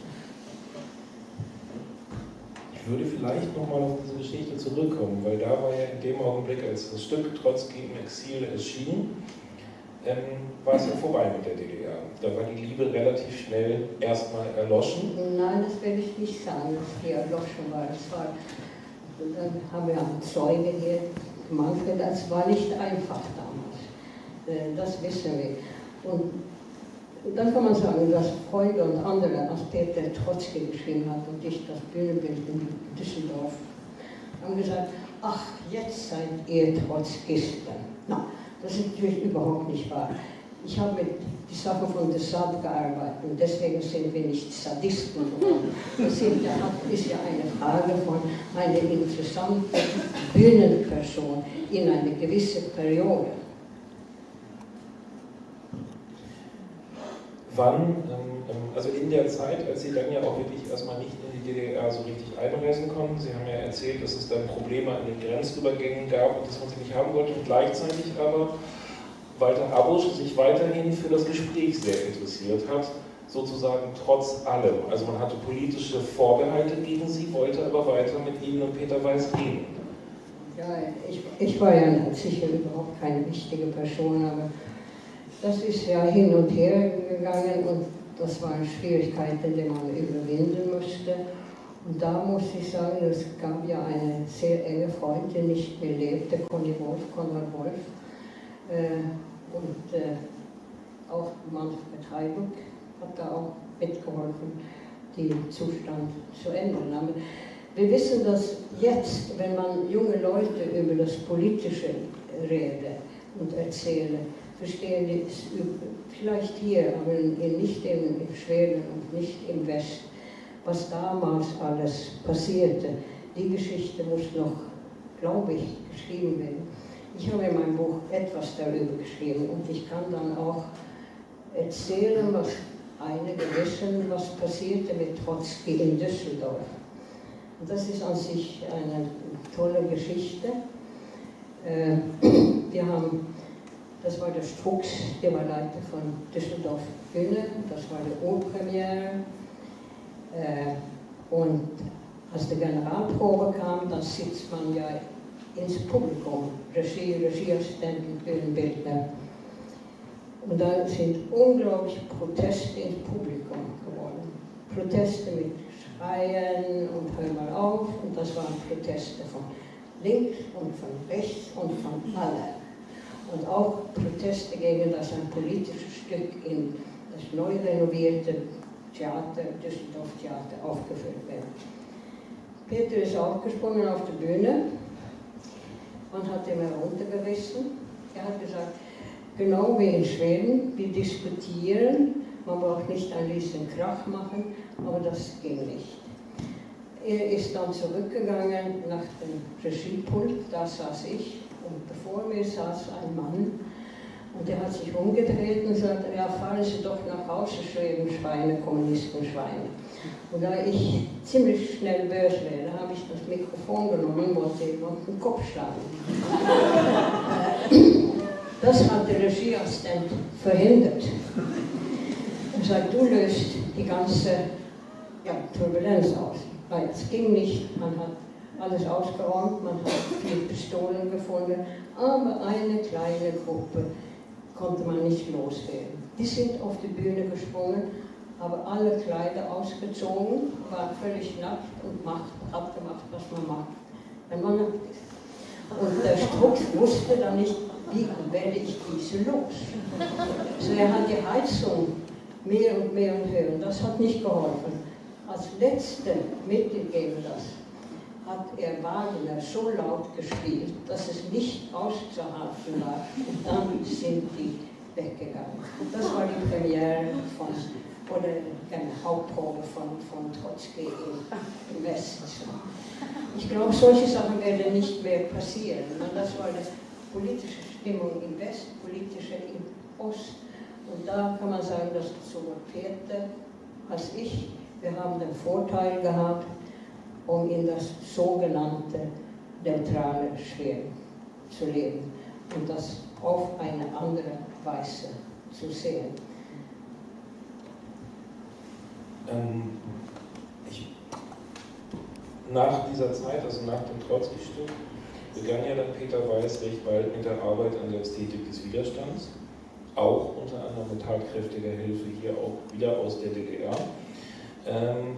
Ich würde vielleicht nochmal auf diese Geschichte zurückkommen, weil da war ja in dem Augenblick, als das Stück Trotzki im Exil erschien, ähm, war es ja vorbei mit der DDR. Da war die Liebe relativ schnell erstmal erloschen. Nein, das will ich nicht sagen, dass die erloschen war. Das war dann haben wir einen Zeuge hier, Manfred, das war nicht einfach damals. Äh, das wissen wir. Und dann kann man sagen, dass Freunde und andere, als Peter Trotzki geschrieben hat und ich das Bühnenbild in Düsseldorf, haben gesagt, ach, jetzt seid ihr Trotzkisten. Na, das ist natürlich überhaupt nicht wahr. Ich habe die Sache von der Sad gearbeitet und deswegen sind wir nicht Sadisten geworden. Das ist ja eine Frage von einer interessanten Bühnenperson in einer gewissen Periode. Wann, ähm, ähm, also in der Zeit, als Sie dann ja auch wirklich erstmal nicht in die DDR so richtig einreisen konnten, Sie haben ja erzählt, dass es dann Probleme an den Grenzübergängen gab und dass man sie nicht haben wollte und gleichzeitig aber Walter Abusch sich weiterhin für das Gespräch sehr interessiert hat, sozusagen trotz allem. Also man hatte politische Vorbehalte gegen sie, wollte aber weiter mit Ihnen und Peter Weiß reden. Ja, ich, ich war ja sicher überhaupt keine wichtige Person, aber das ist ja hin und her gegangen und das waren Schwierigkeiten, die man überwinden musste. Und da muss ich sagen, es gab ja eine sehr enge Freundin, nicht mehr lebte, Conny Wolf, Konrad Wolf. Äh, und äh, auch Manfred Heibuck hat da auch mitgeholfen, den Zustand zu ändern. Aber wir wissen, dass jetzt, wenn man junge Leute über das Politische rede und erzähle, verstehen die vielleicht hier, aber nicht in, Schweden und nicht im Westen, was damals alles passierte. Die Geschichte muss noch, glaube ich, geschrieben werden. Ich habe in meinem Buch etwas darüber geschrieben und ich kann dann auch erzählen, was einige wissen, was passierte mit Trotzki in Düsseldorf. Und das ist an sich eine tolle Geschichte. Äh, wir haben, das war der Strux, der war Leiter von Düsseldorf Bühne, das war die Urpremiere. Äh, und als die Generalprobe kam, dann sitzt man ja ins Publikum, Regie, Regieassistenten, Bühnenbildner. Und da sind unglaubliche Proteste ins Publikum geworden. Proteste mit Schreien und hör mal auf. Und das waren Proteste von links und von rechts und von allen. Und auch Proteste gegen das ein politisches Stück in das neu renovierte Theater, Düsseldorf Theater, aufgeführt wird. Peter ist aufgesprungen auf die Bühne und hat ihn heruntergerissen. Er hat gesagt, genau wie in Schweden, wir diskutieren, man braucht nicht ein bisschen Krach machen, aber das ging nicht. Er ist dann zurückgegangen nach dem Regiepult, da saß ich und bevor mir saß ein Mann und der hat sich umgedreht und sagte, ja, fahren Sie doch nach Hause, Schweden, Schweine, Kommunisten, Schweine. Und da ich ziemlich schnell böse wäre, habe ich das Mikrofon genommen und wollte ihm auf den Kopf schlagen. Das hat der Regieassistent verhindert. Er sagt, du löst die ganze ja, Turbulenz aus. Weil es ging nicht, man hat alles ausgeräumt, man hat vier Pistolen gefunden, aber eine kleine Gruppe konnte man nicht loswerden. Die sind auf die Bühne gesprungen, aber alle Kleider ausgezogen, waren völlig nackt und macht, abgemacht, was man macht, wenn man nackt ist. Und der Struck wusste dann nicht, wie werde ich diese los. Also er hat die Heizung mehr und mehr und höher und das hat nicht geholfen. Als letzte Mittel gegen das hat er Wagner so laut gespielt, dass es nicht auszuhalten war. Und dann sind die weggegangen. Das war die Premiere von, oder eine Hauptprobe von, von Trotzki im, Westen. Ich glaube, solche Sachen werden nicht mehr passieren. Das war die politische Stimmung im West, politische im Ost. Und da kann man sagen, dass sowohl Peter als ich, wir haben den Vorteil gehabt, um in das sogenannte neutrale Schweren zu leben und das auf eine andere Weise zu sehen. Ähm, ich, nach dieser Zeit, also nach dem Trotzki-Stück, begann ja dann Peter Weiß recht bald mit der Arbeit an der Ästhetik des Widerstands, auch unter anderem mit tatkräftiger Hilfe hier auch wieder aus der DDR. Ähm,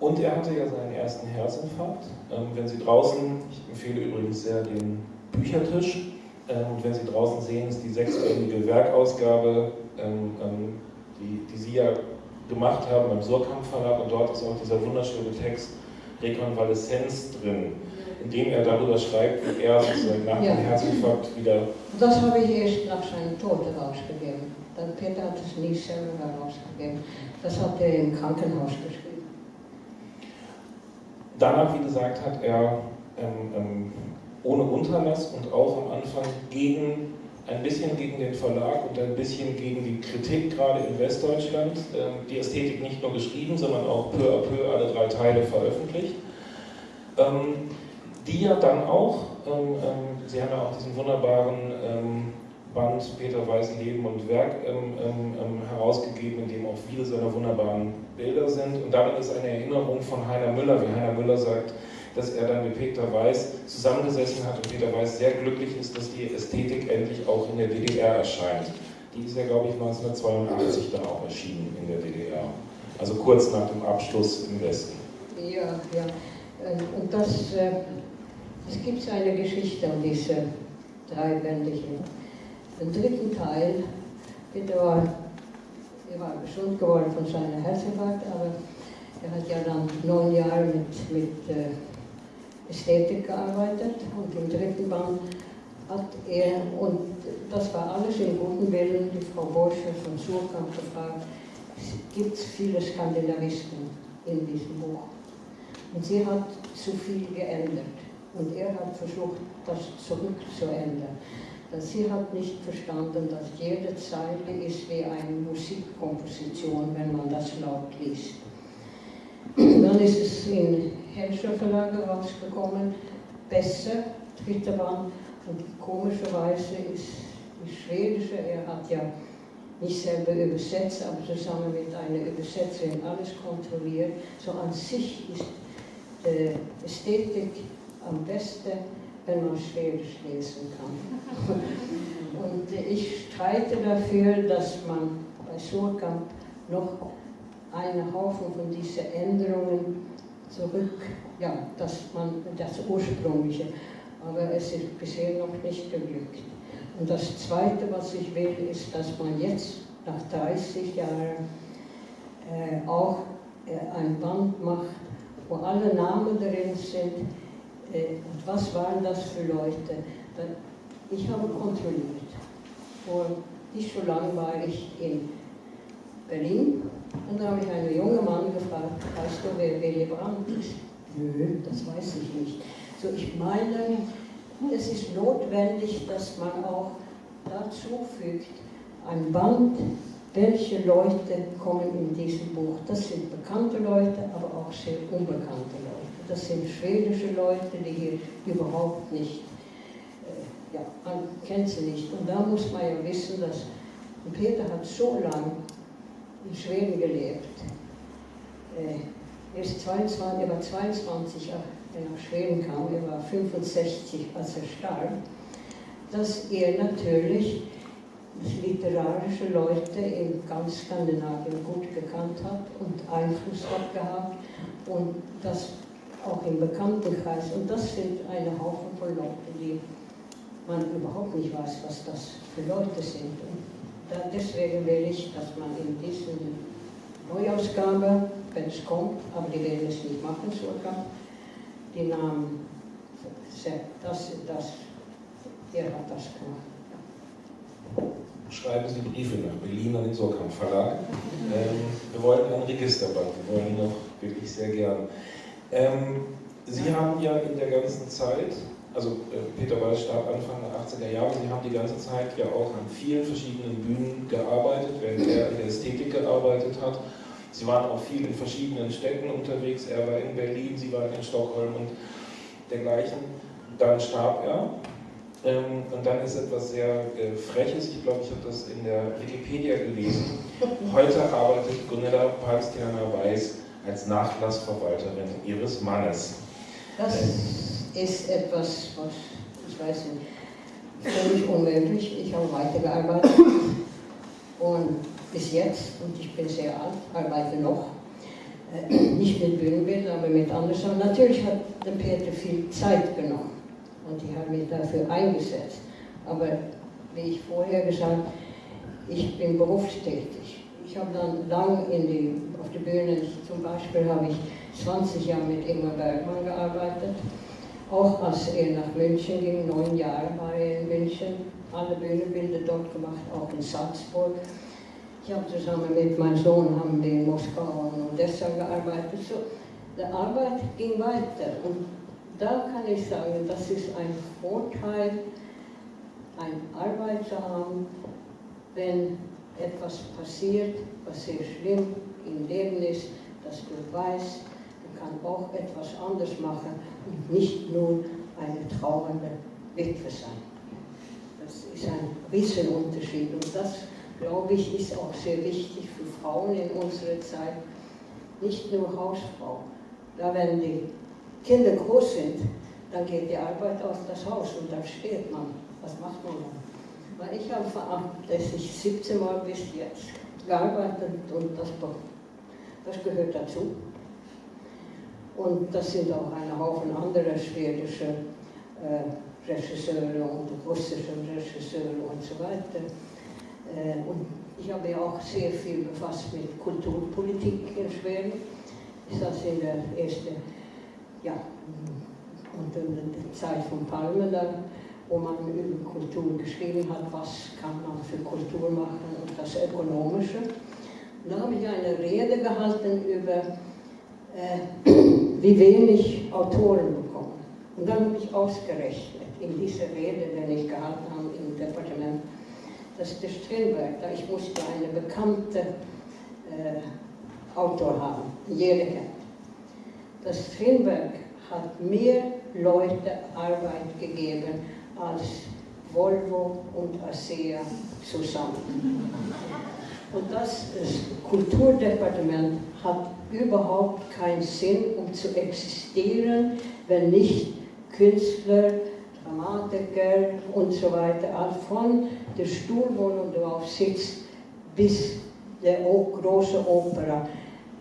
und er hatte ja seinen ersten Herzinfarkt. Ähm, wenn Sie draußen, ich empfehle übrigens sehr den Büchertisch, ähm, und wenn Sie draußen sehen, ist die sechsbändige Werkausgabe, ähm, ähm, die, die Sie ja gemacht haben beim Surkamp Verlag, und dort ist auch dieser wunderschöne Text Rekonvaleszenz drin, in dem er darüber schreibt, wie er sozusagen nach ja. dem Herzinfarkt wieder. Das habe ich erst nach seinem Tod herausgegeben. Peter hat es nie selber herausgegeben. Das hat er im Krankenhaus geschrieben. Danach, wie gesagt, hat er ähm, ähm, ohne Unterlass und auch am Anfang gegen ein bisschen gegen den Verlag und ein bisschen gegen die Kritik, gerade in Westdeutschland, ähm, die Ästhetik nicht nur geschrieben, sondern auch peu à peu alle drei Teile veröffentlicht. Ähm, die ja dann auch, ähm, Sie haben ja auch diesen wunderbaren Band Peter Weiß Leben und Werk herausgegeben, in dem auch viele seiner wunderbaren Bilder sind. Und darin ist eine Erinnerung von Heiner Müller, wie Heiner Müller sagt, dass er dann mit Peter Weiß zusammengesessen hat und Peter Weiß sehr glücklich ist, dass die Ästhetik endlich auch in der DDR erscheint. Die ist ja, glaube ich, 1982 dann auch erschienen in der DDR. Also kurz nach dem Abschluss im Westen. Ja, ja. Ähm, und das, äh, es gibt eine Geschichte um diese dreibändige den dritten Teil, der war, er war gesund geworden von seiner Herzinfarkt, aber er hat ja dann neun Jahre mit, mit äh, Ästhetik gearbeitet und im dritten Band hat er, und das war alles in guten Willen, die Frau Borsche von Surkamp gefragt, gibt es viele Skandinavisten in diesem Buch. Und sie hat zu viel geändert. Und er hat versucht, das zurückzuändern. Sie hat nicht verstanden, dass jede Zeile ist wie eine Musikkomposition, wenn man das laut liest. Dann ist es in Henscher Verlage rausgekommen, besser, dritter Band, und komischerweise ist die schwedische, er hat ja nicht selber übersetzt, aber zusammen mit einer Übersetzerin alles kontrolliert. So an sich ist äh, Ästhetik am besten, wenn man Schwedisch lesen kann. *laughs* Und ich streite dafür, dass man bei Surkamp noch einen Haufen von diesen Änderungen zurück, ja, dass man das Ursprüngliche, aber es ist bisher noch nicht geglückt. Und das Zweite, was ich will, ist, dass man jetzt nach 30 Jahren äh, auch äh, ein Band macht, wo alle Namen drin sind. Äh, und was waren das für Leute? Ich habe kontrolliert. Vor nicht so lange war ich in Berlin und da habe ich einen jungen Mann gefragt, weißt du, wer Willy Brandt ist? Nö, das weiß ich nicht. So, ich meine, es ist notwendig, dass man auch dazu fügt, ein Band, welche Leute kommen in diesem Buch. Das sind bekannte Leute, aber auch sehr unbekannte Leute. Das sind schwedische Leute, die hier überhaupt nicht, äh, ja, man kennt sie nicht. Und da muss man ja wissen, dass Peter hat so lange in Schweden gelebt. Er, ist 22, er war 22, als er nach Schweden kam, er war 65, als er starb, dass er natürlich literarische Leute in ganz Skandinavien gut gekannt hat und Einfluss hat gehabt und das auch im Bekanntenkreis. Und das sind eine Haufen von Leuten, die man überhaupt nicht weiß, was das für Leute sind. Und deswegen will ich, dass man in dieser Neuausgabe, wenn es kommt, aber die werden es nicht machen, sogar, die Namen, das, das, der hat das gemacht. Schreiben Sie Briefe nach Berlin an den Sorkamp Verlag. Ähm, wir wollten ein Registerband, wir wollen ihn noch wirklich sehr gern. Ähm, Sie haben ja in der ganzen Zeit also äh, Peter Weiß starb Anfang der 80er Jahre, Sie haben die ganze Zeit ja auch an vielen verschiedenen Bühnen gearbeitet, während er in der Ästhetik gearbeitet hat. Sie waren auch viel in verschiedenen Städten unterwegs, er war in Berlin, Sie waren in Stockholm und dergleichen. Dann starb er ähm, und dann ist etwas sehr äh, Freches, ich glaube, ich habe das in der Wikipedia gelesen. *laughs* Heute arbeitet Gunilla Palstianer Weiß als Nachlassverwalterin ihres Mannes. Das ist etwas, was, ich weiß nicht, völlig unmöglich. Ich habe weitergearbeitet und bis jetzt, und ich bin sehr alt, arbeite noch, äh, nicht mit Bühnenbildern, aber mit anderen Natürlich hat der Peter viel Zeit genommen und ich habe mich dafür eingesetzt. Aber wie ich vorher gesagt habe, ich bin berufstätig. Ich habe dann lang in die, auf der Bühne, zum Beispiel habe ich 20 Jahre mit Ingmar Bergmann gearbeitet auch als er nach München ging, neun Jahre war er in München, alle Bühnenbilder dort gemacht, auch in Salzburg. Ich habe zusammen mit meinem Sohn haben wir in Moskau und Odessa gearbeitet. So, die Arbeit ging weiter und da kann ich sagen, das ist ein Vorteil, eine Arbeit zu haben, wenn etwas passiert, was sehr schlimm im Leben ist, dass du weißt, du kannst auch etwas anders machen und nicht nur eine trauernde Witwe sein. Das ist ein Riesenunterschied und das, glaube ich, ist auch sehr wichtig für Frauen in unserer Zeit. Nicht nur Hausfrau. Da, wenn die Kinder groß sind, dann geht die Arbeit auf das Haus und dann steht man. Was macht man dann? Weil ich habe verantwortlich 17 Mal bis jetzt gearbeitet und das, das gehört dazu. Und das sind auch ein Haufen anderer schwedische äh, Regisseure und russische Regisseure und so weiter. Äh, und ich habe ja auch sehr viel befasst mit Kulturpolitik in Schweden. Ich saß in der ersten, ja, in der Zeit von Palme dann, wo man über Kultur geschrieben hat, was kann man für Kultur machen und das Ökonomische. Und da habe ich eine Rede gehalten über äh, *clears throat* wie wenig Autoren bekommen. Und dann habe ich ausgerechnet, in dieser Rede, die ich gehalten habe im Departement, dass der Strindberg, da ich musste eine bekannte äh, Autor haben, jeder kennt. Das Strindberg hat mehr Leute Arbeit gegeben als Volvo und ASEA zusammen. Und das Kulturdepartement hat überhaupt keinen Sinn, um zu existieren, wenn nicht Künstler, Dramatiker und so weiter, von der Stuhlwohnung, wo du drauf sitzt, bis der große Opera,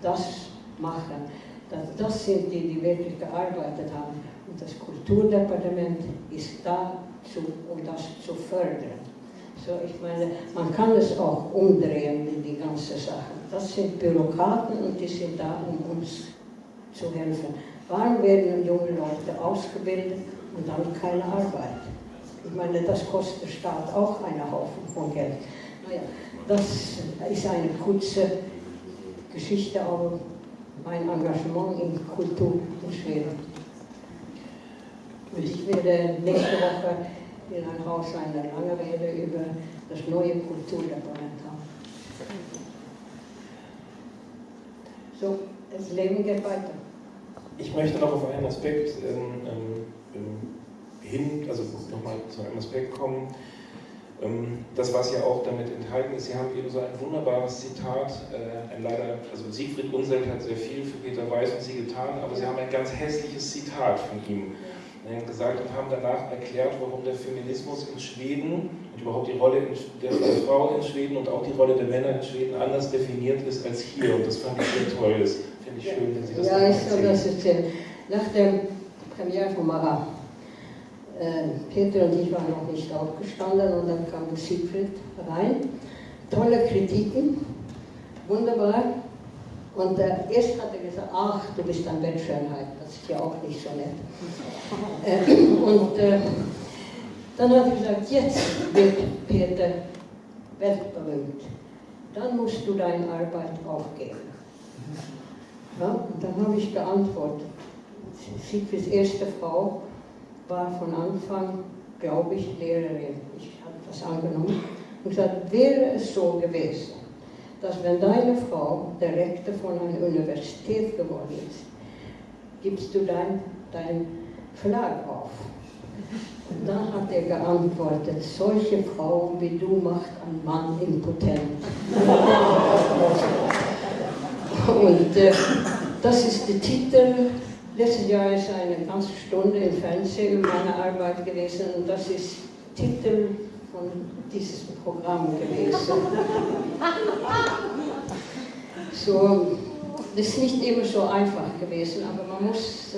das machen. Das, das sind die, die wirklich gearbeitet haben. Und das Kulturdepartement ist da, zu, um das zu fördern. So, ich meine, man kann es auch umdrehen die ganzen Sachen. Das sind Bürokraten und die sind da, um uns zu helfen. Warum werden junge Leute ausgebildet und dann keine Arbeit? Ich meine, das kostet der Staat auch einen Haufen von Geld. Naja, das ist eine kurze Geschichte, aber mein Engagement in Kultur in Schweden. Und ich werde nächste Woche Haus eine lange Rede über das neue Kulturdepartement. So, das Leben geht weiter. Ich möchte noch auf einen Aspekt ähm, ähm, hin, also nochmal zu einem Aspekt kommen. Ähm, das, was ja auch damit enthalten ist, Sie haben eben so ein wunderbares Zitat, äh, ein leider, also Siegfried Unselt hat sehr viel für Peter Weiß und Sie getan, aber Sie haben ein ganz hässliches Zitat von ihm gesagt und haben danach erklärt, warum der Feminismus in Schweden und überhaupt die Rolle der, Frau in Schweden und auch die Rolle der Männer in Schweden anders definiert ist als hier. Und das fand ich sehr toll. Das finde ich schön, wenn Sie das Ja, ich soll das erzählen. Nach der Premiere von Marat, äh, Peter und ich waren noch nicht aufgestanden und dann kam Siegfried rein. Tolle Kritiken, wunderbar. Und äh, erst hat er gesagt, ach, du bist ein Bettschönheit, das ist ja auch nicht so nett. *laughs* Äh, und äh, dann hat er gesagt, jetzt wird Peter weltberühmt. Dann musst du deine Arbeit aufgeben. Ja, und dann habe ich geantwortet. Siegfrieds erste Frau war von Anfang, glaube ich, Lehrerin. Ich habe das angenommen und gesagt, wäre es so gewesen, dass wenn deine Frau der Rektor von einer Universität geworden ist, gibst du dein, dein Verlag auf. Und dann hat er geantwortet, solche Frauen wie du macht ein Mann impotent. *laughs* Und äh, das ist der Titel. Letztes Jahr ist eine ganze Stunde im Fernsehen über meine Arbeit gewesen und das ist Titel von dieses Programm gewesen. So, das ist nicht immer so einfach gewesen, aber man muss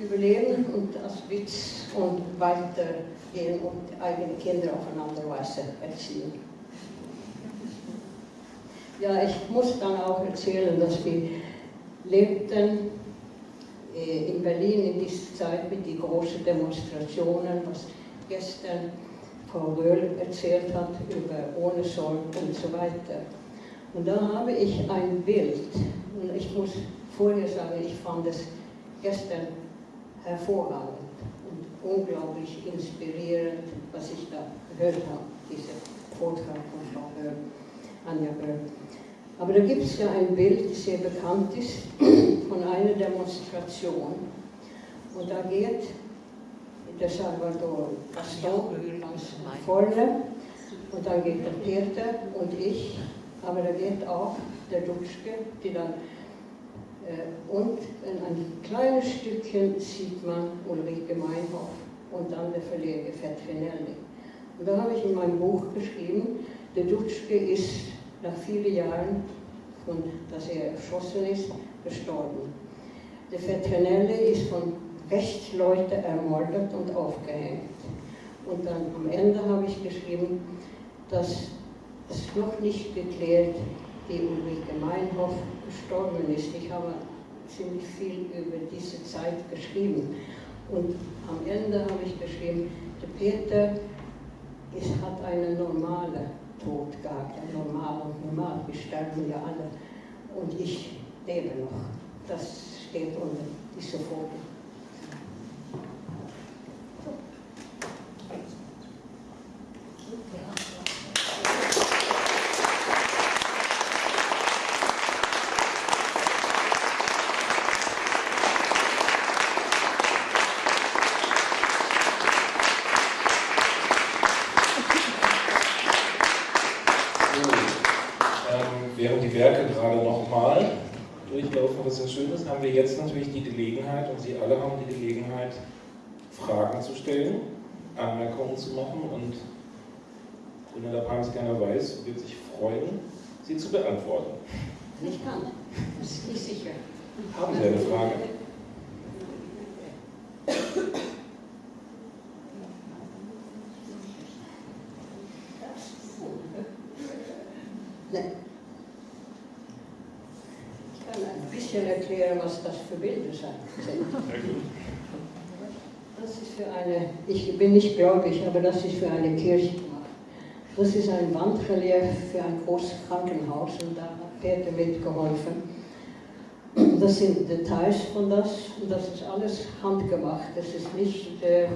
überleben und als Witz und weitergehen und eigene Kinder auf eine andere Weise erziehen. Ja, ich muss dann auch erzählen, dass wir lebten äh, in Berlin in dieser Zeit mit den großen Demonstrationen, was gestern Frau Röhl erzählt hat über Ohne Sorg und so weiter. Und da habe ich ein Bild, und ich muss vorher sagen, ich fand es gestern hervorragend und unglaublich inspirierend, was ich da gehört habe, dieser Vortrag von Frau Böll, Anja Böll. Aber da gibt es ja ein Bild, das sehr bekannt ist, *clears throat* von einer Demonstration. Und da geht der Salvador Gaston vorne und dann geht der Peter und ich, aber da geht auch der Dutschke, die dann äh, und in ein kleines Stückchen sieht man Ulrike Meinhof und dann der Verleger Fetrinelli. Und da habe ich in meinem Buch geschrieben, der Dutschke ist nach vielen Jahren, von, dass er erschossen ist, gestorben. Der Fetrinelli ist von Rechtsleuten ermordet und aufgehängt. Und dann am Ende habe ich geschrieben, dass es noch nicht geklärt, wie Ulrike Meinhof gestorben ist. Ich habe ziemlich viel über diese Zeit geschrieben. Und am Ende habe ich geschrieben, der Peter ist, hat einen normalen Tod gehabt, ein normal und normal. Wir sterben ja alle. Und ich lebe noch. Das steht unter dieser Foto. Ähm, die Werke gerade nochmal durchlaufen, was sehr schön ist, haben wir jetzt natürlich die Gelegenheit, und Sie alle haben die Gelegenheit, Fragen zu stellen, Anmerkungen zu machen und Grüner der Palms gerne weiß, wird sich freuen, sie zu beantworten. Ich kann, das ist nicht sicher. Haben Sie eine Frage? *laughs* Nein. Ich kann ein bisschen erklären, was das für Bilder sind. Das ist für eine, ich bin nicht gläubig, aber das ist für eine Kirche gemacht. Das ist ein Wandrelief für ein großes Krankenhaus und da hat Peter mitgeholfen. Das sind Details von das und das ist alles handgemacht. Das ist nicht, äh, äh,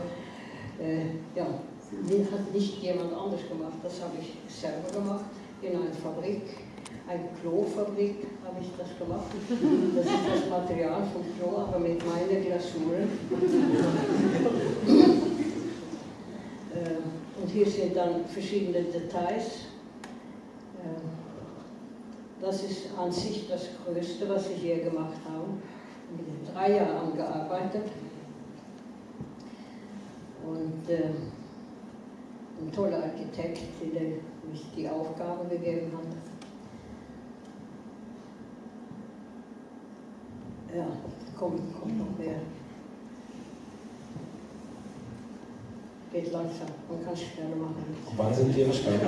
ja, hat nicht jemand anders gemacht. Das habe ich selber gemacht in einer Fabrik, eine Klofabrik habe ich das gemacht. Das ist das Material vom Klo, aber mit meinen Glasuren. Äh, und hier sind dann verschiedene Details. Äh, das ist an sich das Größte, was ich hier gemacht habe. Ich habe drei Jahre gearbeitet. Und äh, ein toller Architekt, der mich die Aufgabe gegeben hat. Ja, kommt, kommt noch mehr. Geht langsam, man kann es schneller machen. Wann sind Ihre Steine?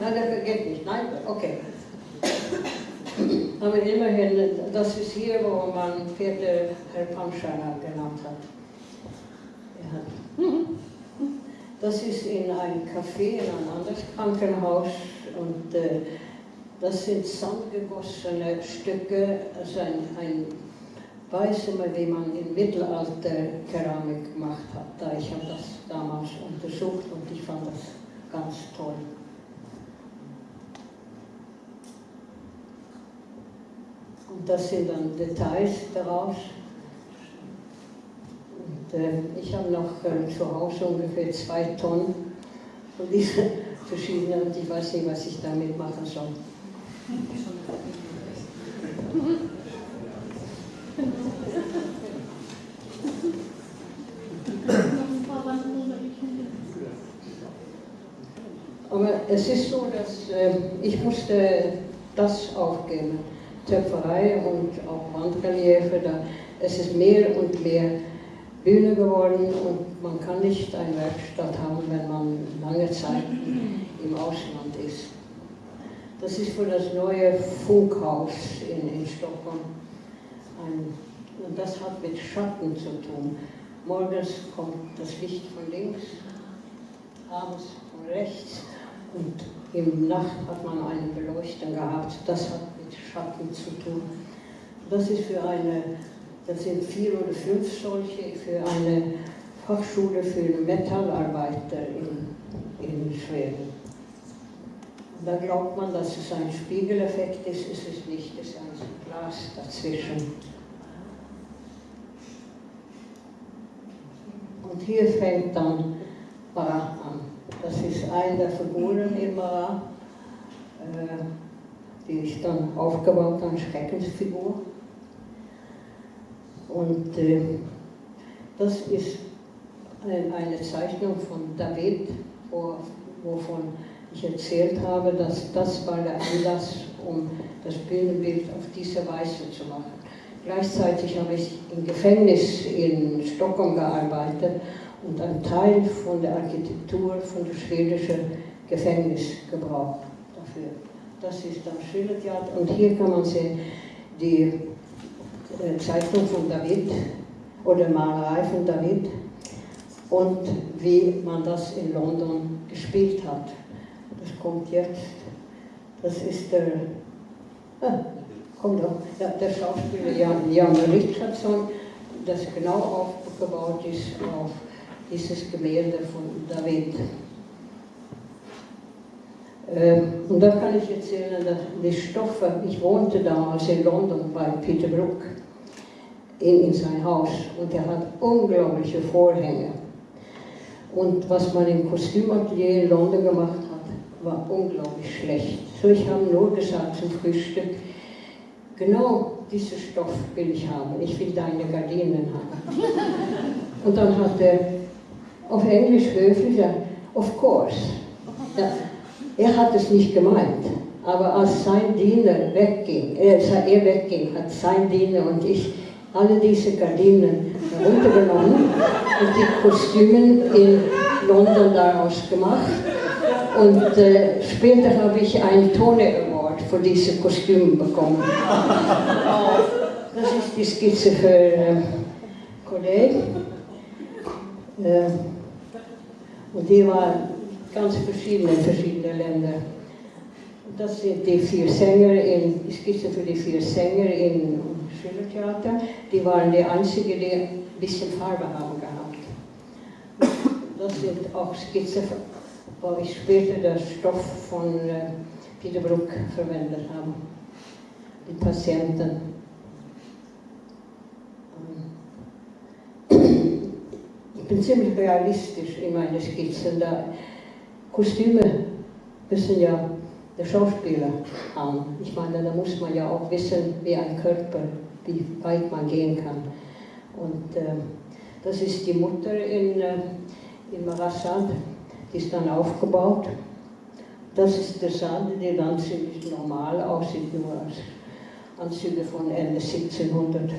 Nein, das geht nicht. Nein, okay. Aber immerhin, das ist hier, wo man Peter Herr Panschana genannt hat. Ja. Das ist in einem Café, in einem anderes Krankenhaus und äh, das sind sandgegossene Stücke, also ein, ein Weißzimmer, wie man im Mittelalter Keramik gemacht hat. Da ich habe das damals untersucht und ich fand das ganz toll. Und das sind dann Details daraus. Und äh, ich habe noch äh, zu Hause ungefähr zwei Tonnen von diesen *laughs* verschiedenen und ich weiß nicht, was ich damit machen soll. *laughs* Aber es ist so, dass äh, ich musste das aufgeben. Töpferei und auch Wandreliefe. Da, es ist mehr und mehr Bühne geworden und man kann nicht eine Werkstatt haben, wenn man lange Zeit im Ausland ist. Das ist für das neue Funkhaus in, in Stockholm. Ein, und das hat mit Schatten zu tun. Morgens kommt das Licht von links, abends von rechts und im Nacht hat man eine Beleuchtung gehabt. Das hat mit Schatten zu tun. Das ist für eine, das sind vier oder fünf solche, für eine Fachschule für Metallarbeiter in, in Schweden. Da glaubt man, dass es ein Spiegeleffekt ist, ist es nicht, es ist ein Glas dazwischen. Und hier fängt dann Bara an. Das ist eine der Figuren Bara. Äh, die ist dann aufgebaut als Schreckensfigur. Und äh, das ist eine Zeichnung von David, wo, wovon ich erzählt habe, dass das war der Anlass, um das Bühnenbild auf diese Weise zu machen. Gleichzeitig habe ich im Gefängnis in Stockholm gearbeitet und einen Teil von der Architektur von dem schwedischen Gefängnis gebraucht dafür. Das ist dann Schillertheater und hier kann man sehen die Zeichnung von David oder Malerei von David und wie man das in London gespielt hat. Das kommt jetzt. Das ist der, ah, komm doch, ja, der Schauspieler Jan, Jan Richardson, das genau aufgebaut ist auf dieses Gemälde von David. Ähm, und da kann ich erzählen, dass die Stoffe, ich wohnte damals in London bei Peter Brook in, in sein Haus und er hat unglaubliche Vorhänge. Und was man im Kostümatelier in London gemacht hat, war unglaublich schlecht. So, ich habe nur gesagt zum Frühstück, genau diesen Stoff will ich haben, ich will deine Gardinen haben. Und dann hat er auf Englisch höflich gesagt, of course. Ja, er hat es nicht gemeint, aber als sein Diener wegging, äh, er wegging, hat sein Diener und ich alle diese Gardinen heruntergenommen und die Kostümen in London daraus gemacht. Und äh, später habe ich einen Tony Award für diese Kostüme bekommen. Das ist die Skizze für äh, Kollege. Äh, und die war ganz verschiedene in verschiedene Länder. Das sind die vier Sänger, in, die Skizze für die vier Sänger im Schillertheater. Die waren die einzigen, die ein bisschen Farbe haben gehabt. Das sind auch Skizzen wo ich später den Stoff von äh, Peter Bruck verwendet habe. Die Patienten. Ähm, ich bin ziemlich realistisch in meinen Skizzen. Da Kostüme müssen ja der Schauspieler haben. Ich meine, da muss man ja auch wissen, wie ein Körper, wie weit man gehen kann. Und äh, das ist die Mutter in, äh, in Marassad die ist dann aufgebaut. Das ist der Saal, der dann ziemlich normal aussieht, nur als Anzüge von Ende 1700.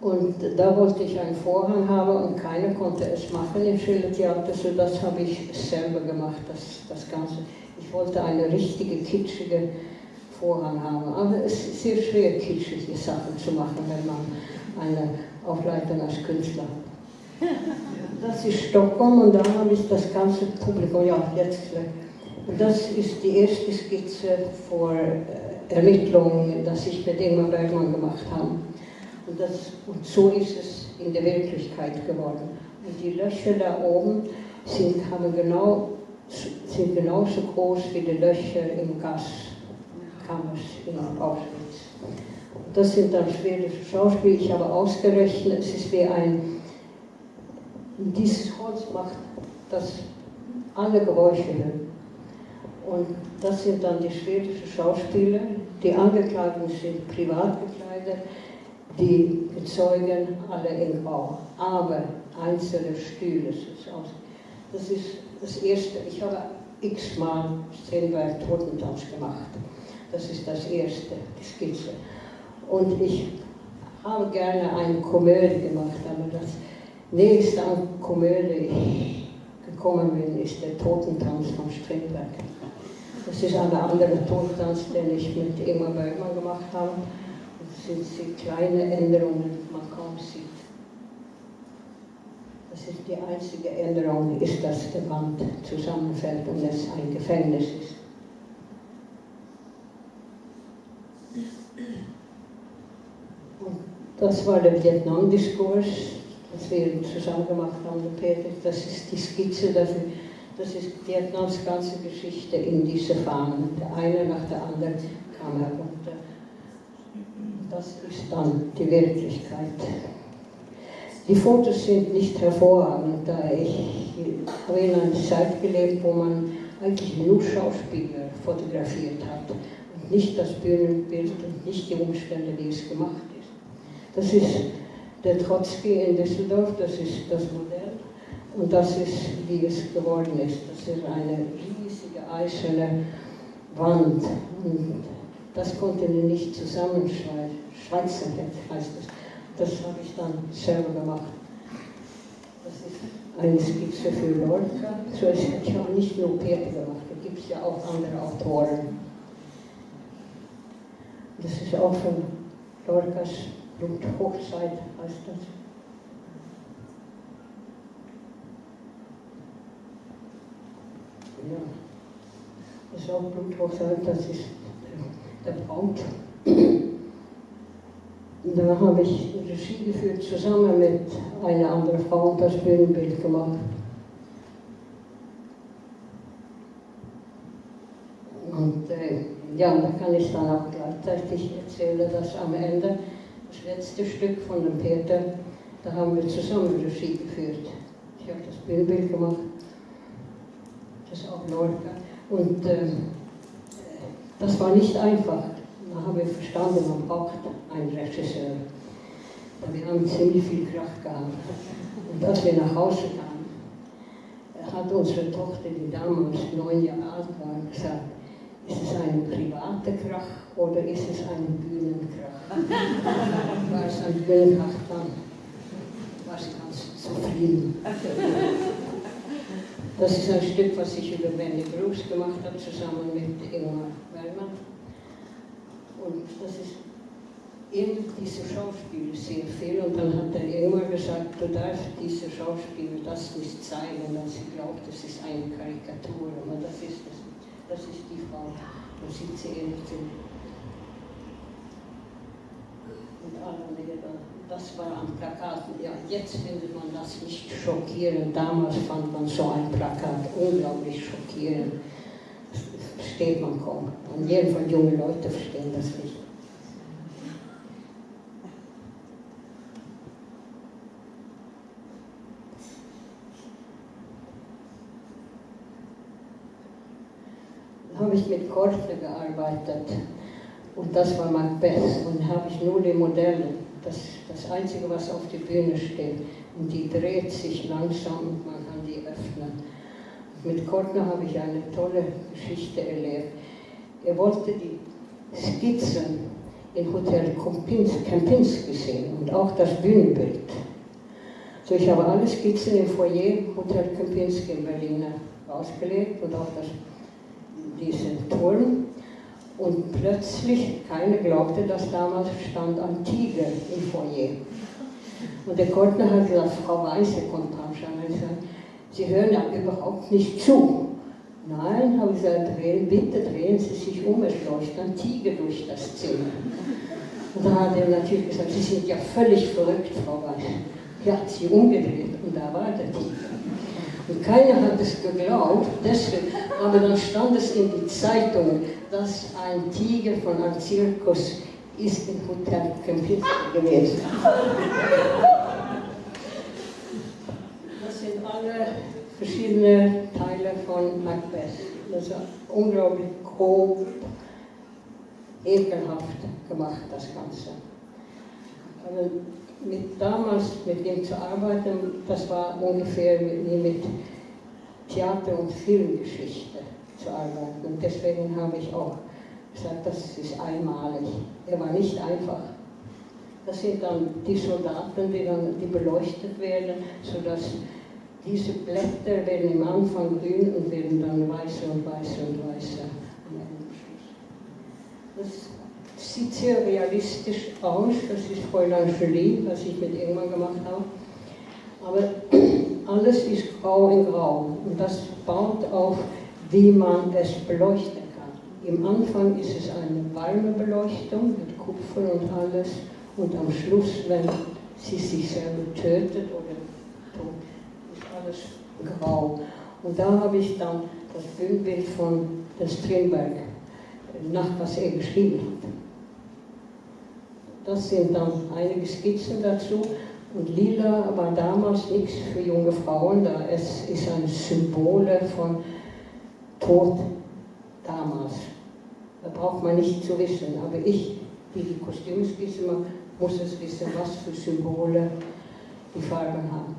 Und da wollte ich einen Vorhang haben und keiner konnte es machen im Schillertheater, so das habe ich selber gemacht, das, das Ganze. Ich wollte eine richtige, kitschige Vorhang haben. Aber es ist sehr schwer, kitschige Sachen zu machen, wenn man eine Aufleitung als Künstler. Das ist Stockholm und da habe ich das ganze Publikum, ja, jetzt. Und das ist die erste Skizze vor äh, Ermittlungen, das ich mit Ingmar Bergmann gemacht habe. Und, das, und so ist es in der Wirklichkeit geworden. Und die Löcher da oben sind, haben genau, sind genauso groß wie die Löcher im Gaskammer in Auschwitz. Das sind dann schwedische Schauspiele. Ich habe ausgerechnet, es ist wie ein, dieses Holz macht das alle Geräusche. Und das sind dann die schwedischen Schauspieler. Die Angeklagten sind privat gekleidet, die Zeugen alle in Grau. Aber einzelne Stühle. Das ist das Erste. Ich habe x-mal Strindberg Totentanz gemacht. Das ist das Erste, die Skizze. Und ich habe gerne eine Komödie gemacht, aber das nächste an Komödie gekommen bin, ist der Totentanz von Strindberg. Das ist ein anderer Totentanz, den ich mit Ingmar Bergmann gemacht habe. Sind sehr kleine Änderungen, man kaum sieht. Das ist die einzige Änderung, ist, dass der Wand zusammenfällt und es ein Gefängnis ist. Das war der Vietnam-Diskurs, das wir zusammen gemacht haben, Peter. Das ist die Skizze dafür. Das ist Vietnams ganze Geschichte in diese Fahnen. Der eine nach der anderen kam herunter. Das ist dann die Wirklichkeit. Die Fotos sind nicht hervorragend, da ich habe in einer Zeit gelebt, wo man eigentlich nur Schauspieler fotografiert hat und nicht das Bühnenbild und nicht die Umstände, wie es gemacht ist. Das ist der Trotzki in Düsseldorf, das ist das Modell. Und das ist, wie es geworden ist. Das ist eine riesige eiserne Wand. Und das konnte er nicht zusammenschweißen, heißt das. Das habe ich dann selber gemacht. Das ist eine Skizze für Lorca. So ich habe nicht nur Peter gemacht, da gibt es ja auch andere Autoren. Das ist auch von Lorcas Bluthochzeit heißt das. Ja, das ist auch Bluthochzeit, das ist der Braut. Da habe ich Regie geführt, zusammen mit einer anderen Frau und das Bühnenbild gemacht. Und äh, ja, da kann ich dann auch gleichzeitig erzählen, dass am Ende das letzte Stück von dem Peter, da haben wir zusammen Regie geführt. Ich habe das Bildbild gemacht das auch Lorca. Und äh, das war nicht einfach. Da haben wir verstanden, man braucht einen Regisseur. Wir haben ziemlich viel Kraft gehabt. Und als wir nach Hause kamen, hat unsere Tochter, die damals neun Jahre alt war, gesagt, ist es eine private Krach oder ist es ein Bühnenkrach? *laughs* war es ein Bühnenkrach, dann war sie ganz zufrieden. Das ist ein Stück, was ich über Wendy Bruce gemacht habe, zusammen mit Ingmar Bergmann. Und das ist in diese Schauspiel sehr viel. Und dann hat der Ingmar gesagt, du darfst diese Schauspiel das nicht zeigen, weil sie glaubt, das ist eine Karikatur. Aber das ist es. Das ist die Frau. Da sieht sie ähnlich Und alle Lehrer das war am Plakat. Ja, jetzt findet man das nicht schockierend. Damals fand man so ein Plakat unglaublich schockierend. Das versteht man kaum. Und jedenfalls junge Leute verstehen das nicht. Da habe ich mit Korte gearbeitet und das war Macbeth und habe ich nur die Modelle das, das Einzige, was auf der Bühne steht. Und die dreht sich langsam und man kann die öffnen. Mit Kortner habe ich eine tolle Geschichte erlebt. Er wollte die Skizzen in Hotel Kempinski sehen und auch das Bühnenbild. So, ich habe alle Skizzen im Foyer Hotel Kempinski in Berlin ausgelegt und auch das, diesen Turm. Und plötzlich, keiner glaubte, dass damals stand ein Tiger im Foyer. Und der Goldner hat gesagt, Frau Weiße kommt. Und gesagt, Sie hören ja überhaupt nicht zu. Nein, habe ich gesagt, drehen, bitte drehen Sie sich um, es läuft ein Tiger durch das Zimmer. Und da hat er natürlich gesagt, Sie sind ja völlig verrückt, Frau Weiße. Er hat sie umgedreht und da war der Tiger. Und keiner hat es geglaubt, deswegen, aber dann stand es in die Zeitung, dass ein Tiger von einem Zirkus ist im Hotel Kempinski gewesen. Das sind alle verschiedene Teile von Macbeth. Das ist unglaublich grob, ekelhaft gemacht, das Ganze. Aber mit damals mit ihm zu arbeiten, das war ungefähr wie mit Theater- und Filmgeschichte zu arbeiten. Und deswegen habe ich auch gesagt, das ist einmalig. Er war nicht einfach. Das sind dann die Soldaten, die dann die beleuchtet werden, sodass diese Blätter werden im Anfang grün und werden dann weißer und weißer und weißer am. Das sieht sehr realistisch aus. Das ist Fräulein Jolie, was ich mit irgendwann gemacht habe. Aber *clears throat* alles ist grau in grau. Und das baut auf, wie man es beleuchten kann. Im Anfang ist es eine warme Beleuchtung mit Kupfer und alles. Und am Schluss, wenn sie sich selber tötet oder tot, ist alles grau. Und da habe ich dann das Bühnenbild von den Strindberg, nach was er geschrieben hat. Das sind dann einige Skizzen dazu. Und lila war damals nichts für junge Frauen, da es ist ein Symbol von Tod damals. Da braucht man nicht zu wissen. Aber ich, die die Kostüme skizzen, muss es wissen, was für Symbole die Farben haben.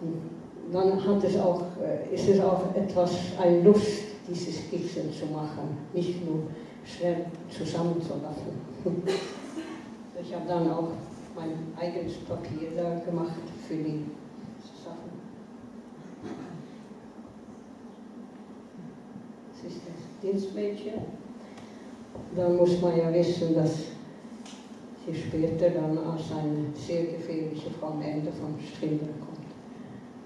Und dann hat es auch, äh, ist es auch etwas, eine Lust, diese Skizzen zu machen, nicht nur schnell zusammenzulassen. *laughs* Ich habe dann auch mein eigenes Papier da gemacht für die Sachen. Das ist das Dienstmädchen. Dann muss man ja wissen, dass sie später dann als eine sehr gefährliche Frau am Ende von Strindberg kommt.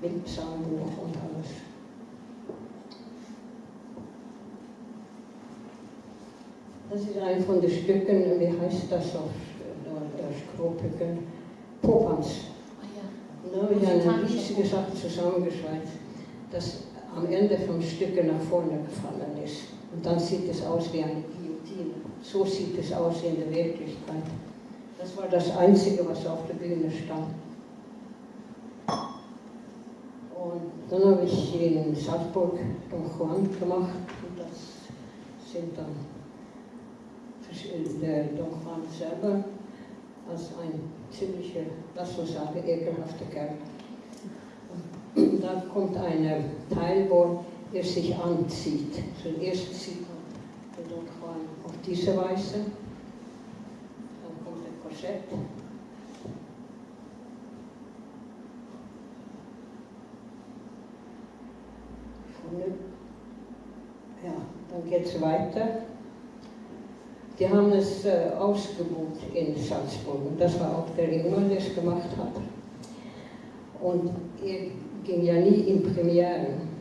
Mit Psalmbuch und alles. Das ist ein von den Stücken, wie heißt das auf Skropiken? Popanz. Oh Da habe ich eine riesige Sache zusammengeschweißt, das am Ende vom Stücke nach vorne gefallen ist. Und dann sieht es aus wie eine Guillotine. So sieht es aus in der Wirklichkeit. Das war das Einzige, was auf der Bühne stand. Und Dann habe ich in Salzburg Don Juan gemacht und das sind dann der Don Juan selber als ein ziemlicher, lass uns sagen, ekelhafter Kerl. Und da kommt ein Teil, wo er sich anzieht. Zuerst sieht man den Juan auf diese Weise, dann kommt der Korsett. Ja, dann geht es weiter. Die haben es äh, ausgebucht in Salzburg und das war auch der Ingmar, der es gemacht hat. Und er ging ja nie in Premieren.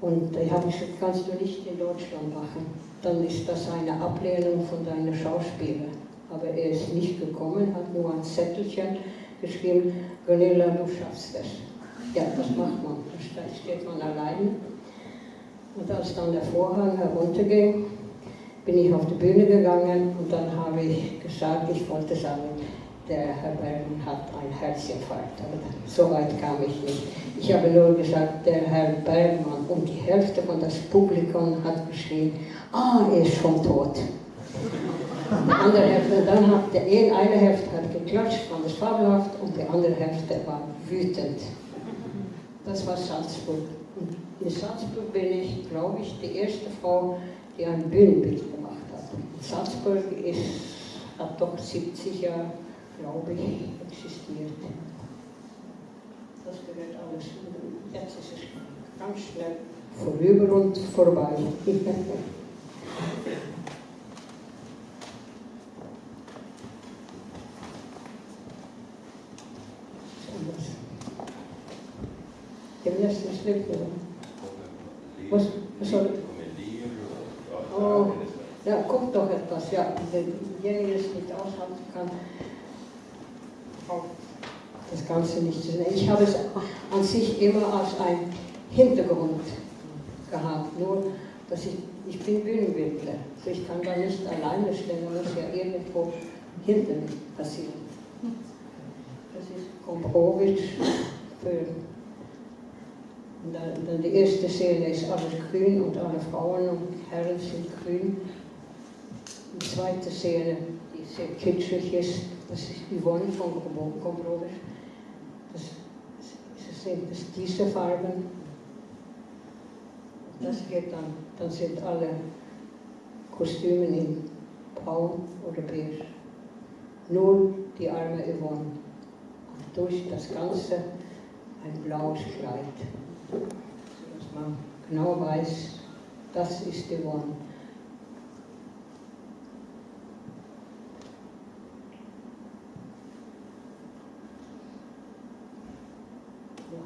Und ich habe gesagt, kannst du nicht in Deutschland machen, dann ist das eine Ablehnung von deinen Schauspielern. Aber er ist nicht gekommen, hat nur ein Zettelchen geschrieben, Gunilla, du schaffst es. Ja, das macht man, da steht man allein. Und als dann der Vorhang herunterging, bin ich auf die Bühne gegangen und dann habe ich gesagt, ich wollte sagen, der Herr Bergmann hat ein Herzinfarkt. Aber so weit kam ich nicht. Ich habe nur gesagt, der Herr Bergmann und die Hälfte von das Publikum hat geschrien, ah, er ist schon tot. Die andere Hälfte, dann hat der eine Hälfte hat geklatscht, fand es fabelhaft und die andere Hälfte war wütend. Das war Salzburg. Und in Salzburg bin ich, glaube ich, die erste Frau, die ein Bühnenbild gemacht hat. Salzburg ist, hat doch 70 Jahre, glaube ich, existiert. Das gehört alles. Jetzt ist es ganz schnell vorüber und vorbei. Dem ersten oder? Was, was soll Oh, ja, guck doch etwas, ja, derjenige nicht aushalten kann, das Ganze nicht zu sehen. Ich habe es an sich immer als ein Hintergrund gehabt, nur dass ich, ich bin Bühnenbildner, also ich kann da nicht alleine stehen, da muss ja irgendwo hinter mir passieren. Das ist Komprowitsch für dann, dann die erste Szene ist alles grün und alle Frauen und Herren sind grün. Die zweite Szene, die sehr kitschig ist, das ist Yvonne von Komprovisch. Das, das sind das diese Farben. Das geht dann, dann sind alle Kostüme in braun oder beige. Nur die arme Yvonne. Und durch das Ganze ein blaues Kleid sodass man genau weiß, das ist die One. Ja.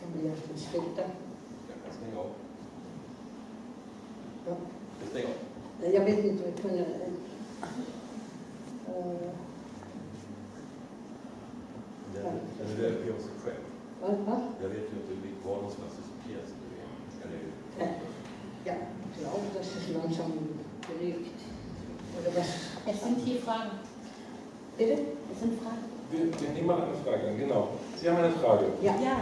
Kann man erst ein Stück da. Ja, kannst du auch. Ja. Das Ding auch. Jag vet inte, vi kunde... Uh, Den, den röker ju av sig själv. vad, vad? Jag vet ju inte vilk- var någonstans i pjäsen du är. Eller hur? Ja, ich glaube, das ist langsam belegt. Oder was? Es sind hier Fragen. Bitte? Es sind Fragen. Wir, wir nehmen mal eine Frage an, genau. Sie haben eine Frage. Ja. Ja,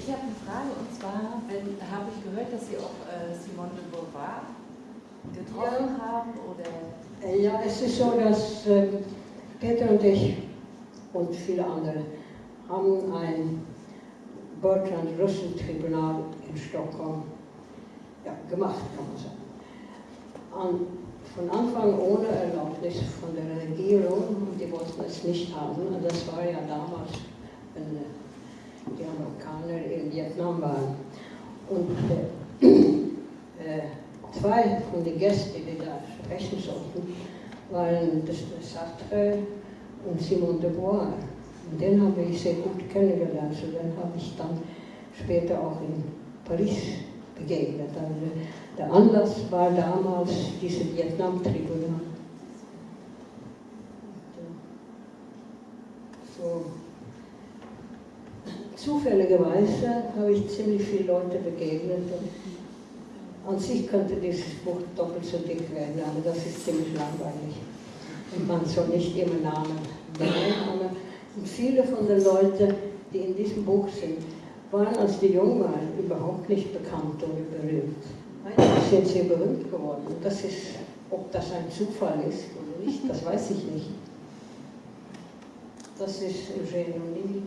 ich habe eine Frage und zwar wenn- habe ich gehört, dass Sie auch äh, Simone de Beauvoir getroffen haben oder Äh, Ja, es ist so, dass äh, Peter und ich und viele andere haben ein Bertrand-Russell-Tribunal in Stockholm ja, gemacht, kann man sagen. An, von Anfang ohne Erlaubnis von der Regierung die wollten es nicht haben. Und das war ja damals, wenn die Amerikaner in Vietnam waren. Und äh, *clears throat* äh, zwei von den Gästen, die da sprechen sollten, waren Sartre und Simone de Beauvoir. Und den habe ich sehr gut kennengelernt. So den habe ich dann später auch in Paris begegnet. Also der Anlass war damals diese Vietnam-Tribunal. So. Zufälligerweise habe ich ziemlich viele Leute begegnet. Und an sich könnte dieses Buch doppelt so dick werden, aber das ist ziemlich langweilig. Und man soll nicht immer Namen nennen, aber viele von den Leuten, die in diesem Buch sind, waren, als die jung waren, überhaupt nicht bekannt oder berühmt. Eigentlich sind sie berühmt geworden. Das ist, ob das ein Zufall ist oder nicht, das weiß ich nicht. Das ist Eugene O'Neill.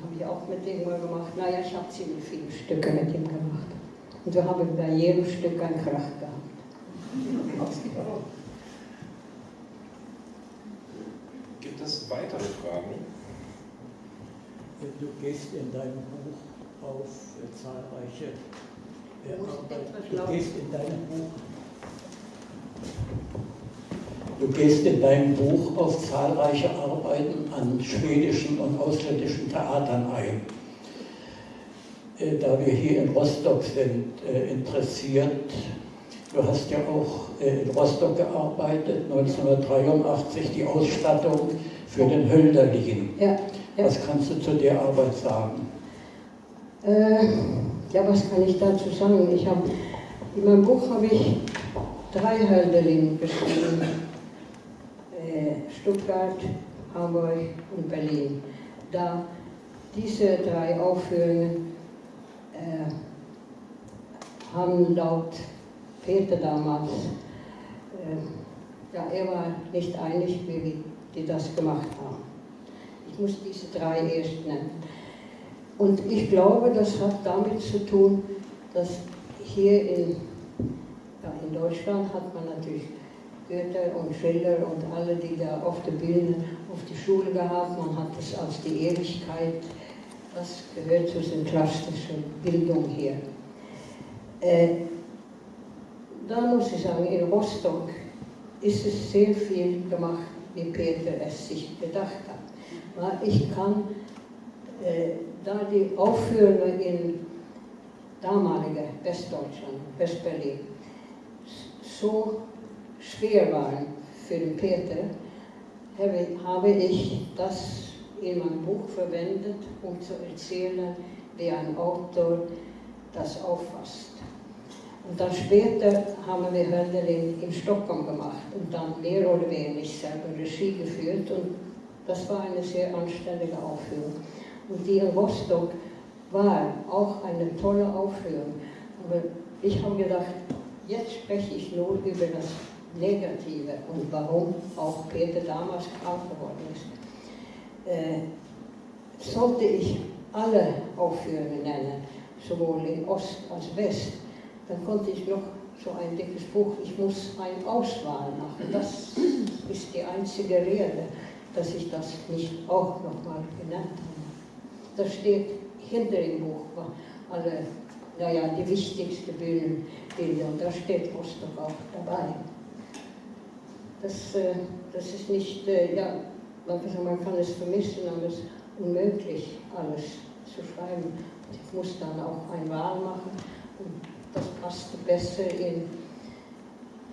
Habe ich auch mit ihm mal gemacht. Naja, ich habe ziemlich viele Stücke mit ihm gemacht. Und wir haben bei jedem Stück einen Krach gehabt. Gibt es weitere Fragen? Du gehst in deinem Buch auf zahlreiche Du musst Arbeit- etwas Du gehst in deinem Buch Du gehst in deinem Buch auf zahlreiche Arbeiten an schwedischen und ausländischen Theatern ein. Äh, Da wir hier in Rostock sind, äh, interessiert, du hast ja auch äh, in Rostock gearbeitet, 1983 die Ausstattung für den Hölderlin. Ja, ja. Was kannst du zu der Arbeit sagen? Äh, ja, was kann ich dazu sagen? Ich hab, in meinem Buch habe ich drei Hölderlin beschrieben. Äh, Stuttgart, Hamburg und Berlin. Da diese drei Aufführungen äh, haben laut Peter damals, äh, ja, er war nicht einig, wie die das gemacht haben. Ich muss diese drei erst nennen. Und ich glaube, das hat damit zu tun, dass hier in, ja, in Deutschland hat man natürlich Goethe und Schiller und alle, die da auf der Bühne, auf die Schule gehabt. Man hat das als die Ewigkeit. Das gehört zu der klassischen Bildung hier. Äh, da muss ich sagen, in Rostock ist es sehr viel gemacht, wie Peter es sich gedacht hat. Weil Ich kann äh, da die Aufführungen in damalige Westdeutschland, Westberlin, so schwer waren für den Peter, habe ich das meinem Buch verwendet, um zu erzählen, wie ein Autor das auffasst. Und dann später haben wir Hölderlin in Stockholm gemacht und dann mehr oder weniger selber Regie geführt und das war eine sehr anständige Aufführung. Und die in Rostock war auch eine tolle Aufführung. Aber ich habe gedacht, jetzt spreche ich nur über das Negative und warum auch Peter damals krank geworden ist. Äh, sollte ich alle Aufführungen nennen, sowohl in Ost als West, dann konnte ich noch so ein dickes Buch, ich muss eine Auswahl machen. Das ist die einzige Rede, dass ich das nicht auch nochmal genannt habe. Das steht hinter dem Buch, alle, naja, die wichtigsten Bühnenbilder, und da steht Rostock auch dabei. Das, äh, das ist nicht, äh, ja, kann sagen, man kann es vermissen, aber es ist unmöglich, alles zu schreiben. Ich muss dann auch eine Wahl machen und das passte besser in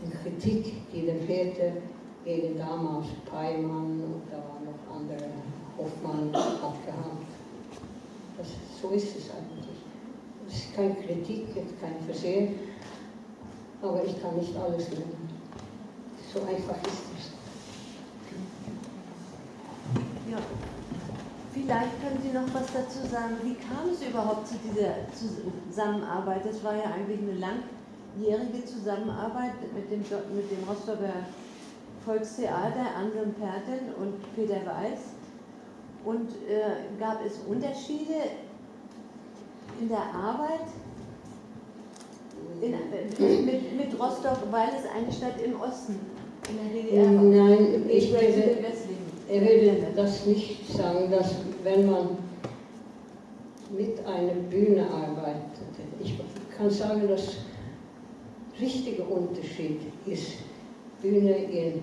die Kritik, die der Peter gegen damals Peimann und da waren noch andere, Hoffmann hat gehabt. Das, so ist es eigentlich. Es ist keine Kritik, kein Versehen, aber ich kann nicht alles nennen. So einfach ist es. Ja. Vielleicht können Sie noch was dazu sagen. Wie kam es überhaupt zu dieser Zusammenarbeit? Das war ja eigentlich eine langjährige Zusammenarbeit mit dem, mit dem Rostocker Volkstheater, Anselm Perten und Peter Weiß. Und äh, gab es Unterschiede in der Arbeit in, äh, mit, mit Rostock, weil es eine Stadt im Osten in der DDR war? Nein, ich Im würde, Ich würde das nicht sagen, dass wenn man mit einer Bühne arbeitet, ich kann sagen, dass richtige Unterschied ist, Bühne in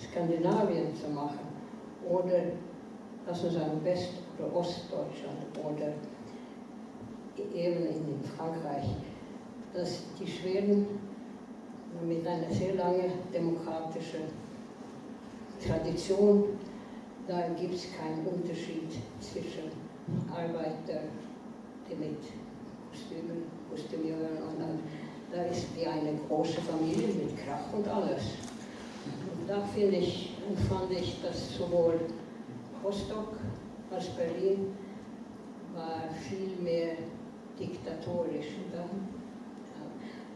Skandinavien zu machen oder, lass uns sagen, West- oder Ostdeutschland oder eben in Frankreich, dass die Schweden mit einer sehr langen demokratischen Tradition, da gibt es keinen Unterschied zwischen Arbeiter, die mit Kostümen, Kostümieren und dann, da ist wie eine große Familie mit Krach und alles. Und da finde ich, empfand ich, dass sowohl Rostock als Berlin war viel mehr diktatorisch.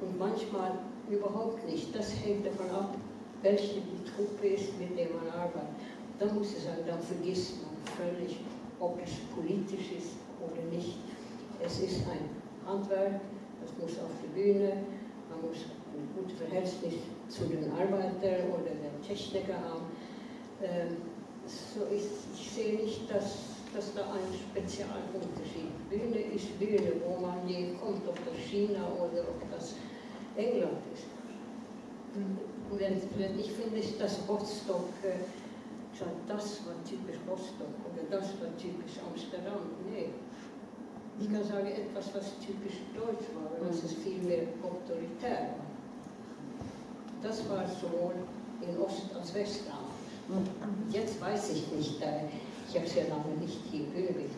Und manchmal überhaupt nicht. Das hängt davon ab, welche die Truppe ist, mit der man arbeitet. Da muss ich sagen, dann vergisst man völlig, ob es politisch ist oder nicht. Es ist ein Handwerk, das muss auf die Bühne, man muss ein gutes Verhältnis zu den Arbeitern oder den Techniker haben. Ähm, so ist, ich sehe nicht, dass, dass da ein Spezialunterschied. Bühne ist Bühne, wo man je kommt, ob das China oder ob das England ist. Und ich finde, dass Rostock, äh, das war typisch Rostock oder das war typisch Amsterdam. Nee, ich kann sagen, etwas, was typisch deutsch war, was es viel mehr autoritär war. Das war sowohl in Ost- als West damals. Jetzt weiß ich nicht, ich habe es ja lange nicht hier geübt.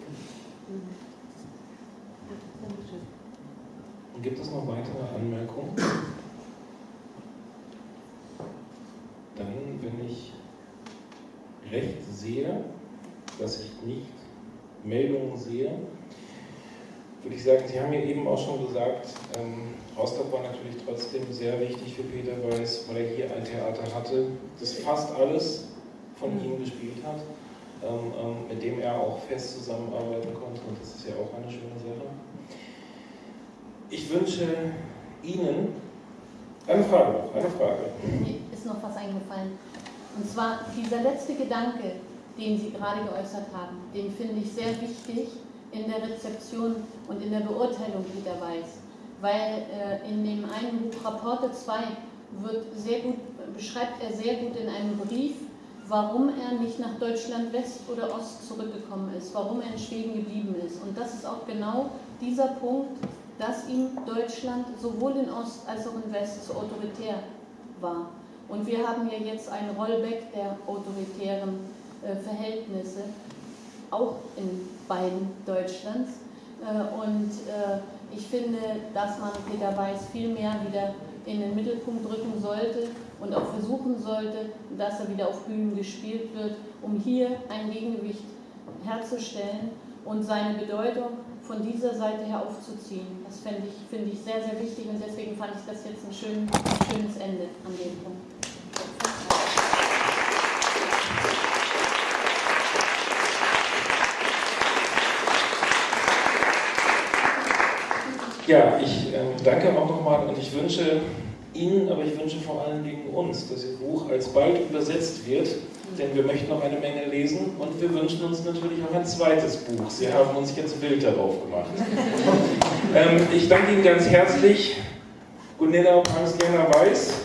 Gibt es noch weitere Anmerkungen? Dann, wenn ich recht sehe, dass ich nicht Meldungen sehe, würde ich sagen, Sie haben ja eben auch schon gesagt, ähm, Rostock war natürlich trotzdem sehr wichtig für Peter Weiß, weil er hier ein Theater hatte, das fast alles von ihm gespielt hat, ähm, ähm, mit dem er auch fest zusammenarbeiten konnte und das ist ja auch eine schöne Sache. Ich wünsche Ihnen eine Frage noch, eine Frage. Mir ist noch was eingefallen. Und zwar dieser letzte Gedanke, den Sie gerade geäußert haben, den finde ich sehr wichtig in der Rezeption und in der Beurteilung Peter Weiß. Weil äh, in dem einen Buch Rapporte 2 wird sehr gut, beschreibt er sehr gut in einem Brief, warum er nicht nach Deutschland West oder Ost zurückgekommen ist, warum er in Schweden geblieben ist. Und das ist auch genau dieser Punkt, dass ihm Deutschland sowohl in Ost als auch in West so autoritär war. Und wir haben ja jetzt ein Rollback der autoritären äh, Verhältnisse, auch in beiden Deutschlands. Äh, und äh, ich finde, dass man Peter Weiß viel mehr wieder in den Mittelpunkt rücken sollte und auch versuchen sollte, dass er wieder auf Bühnen gespielt wird, um hier ein Gegengewicht herzustellen und seine Bedeutung von dieser Seite her aufzuziehen. Das finde ich, find ich sehr, sehr wichtig und deswegen fand ich das jetzt ein, schön, ein schönes Ende an dem Punkt. Ja, ich äh, danke auch nochmal und ich wünsche Ihnen, aber ich wünsche vor allen Dingen uns, dass Ihr Buch alsbald übersetzt wird, denn wir möchten noch eine Menge lesen und wir wünschen uns natürlich auch ein zweites Buch. Sie haben uns jetzt ein Bild darauf gemacht. *laughs* ähm, ich danke Ihnen ganz herzlich, Gunilla Pangslena Weiß.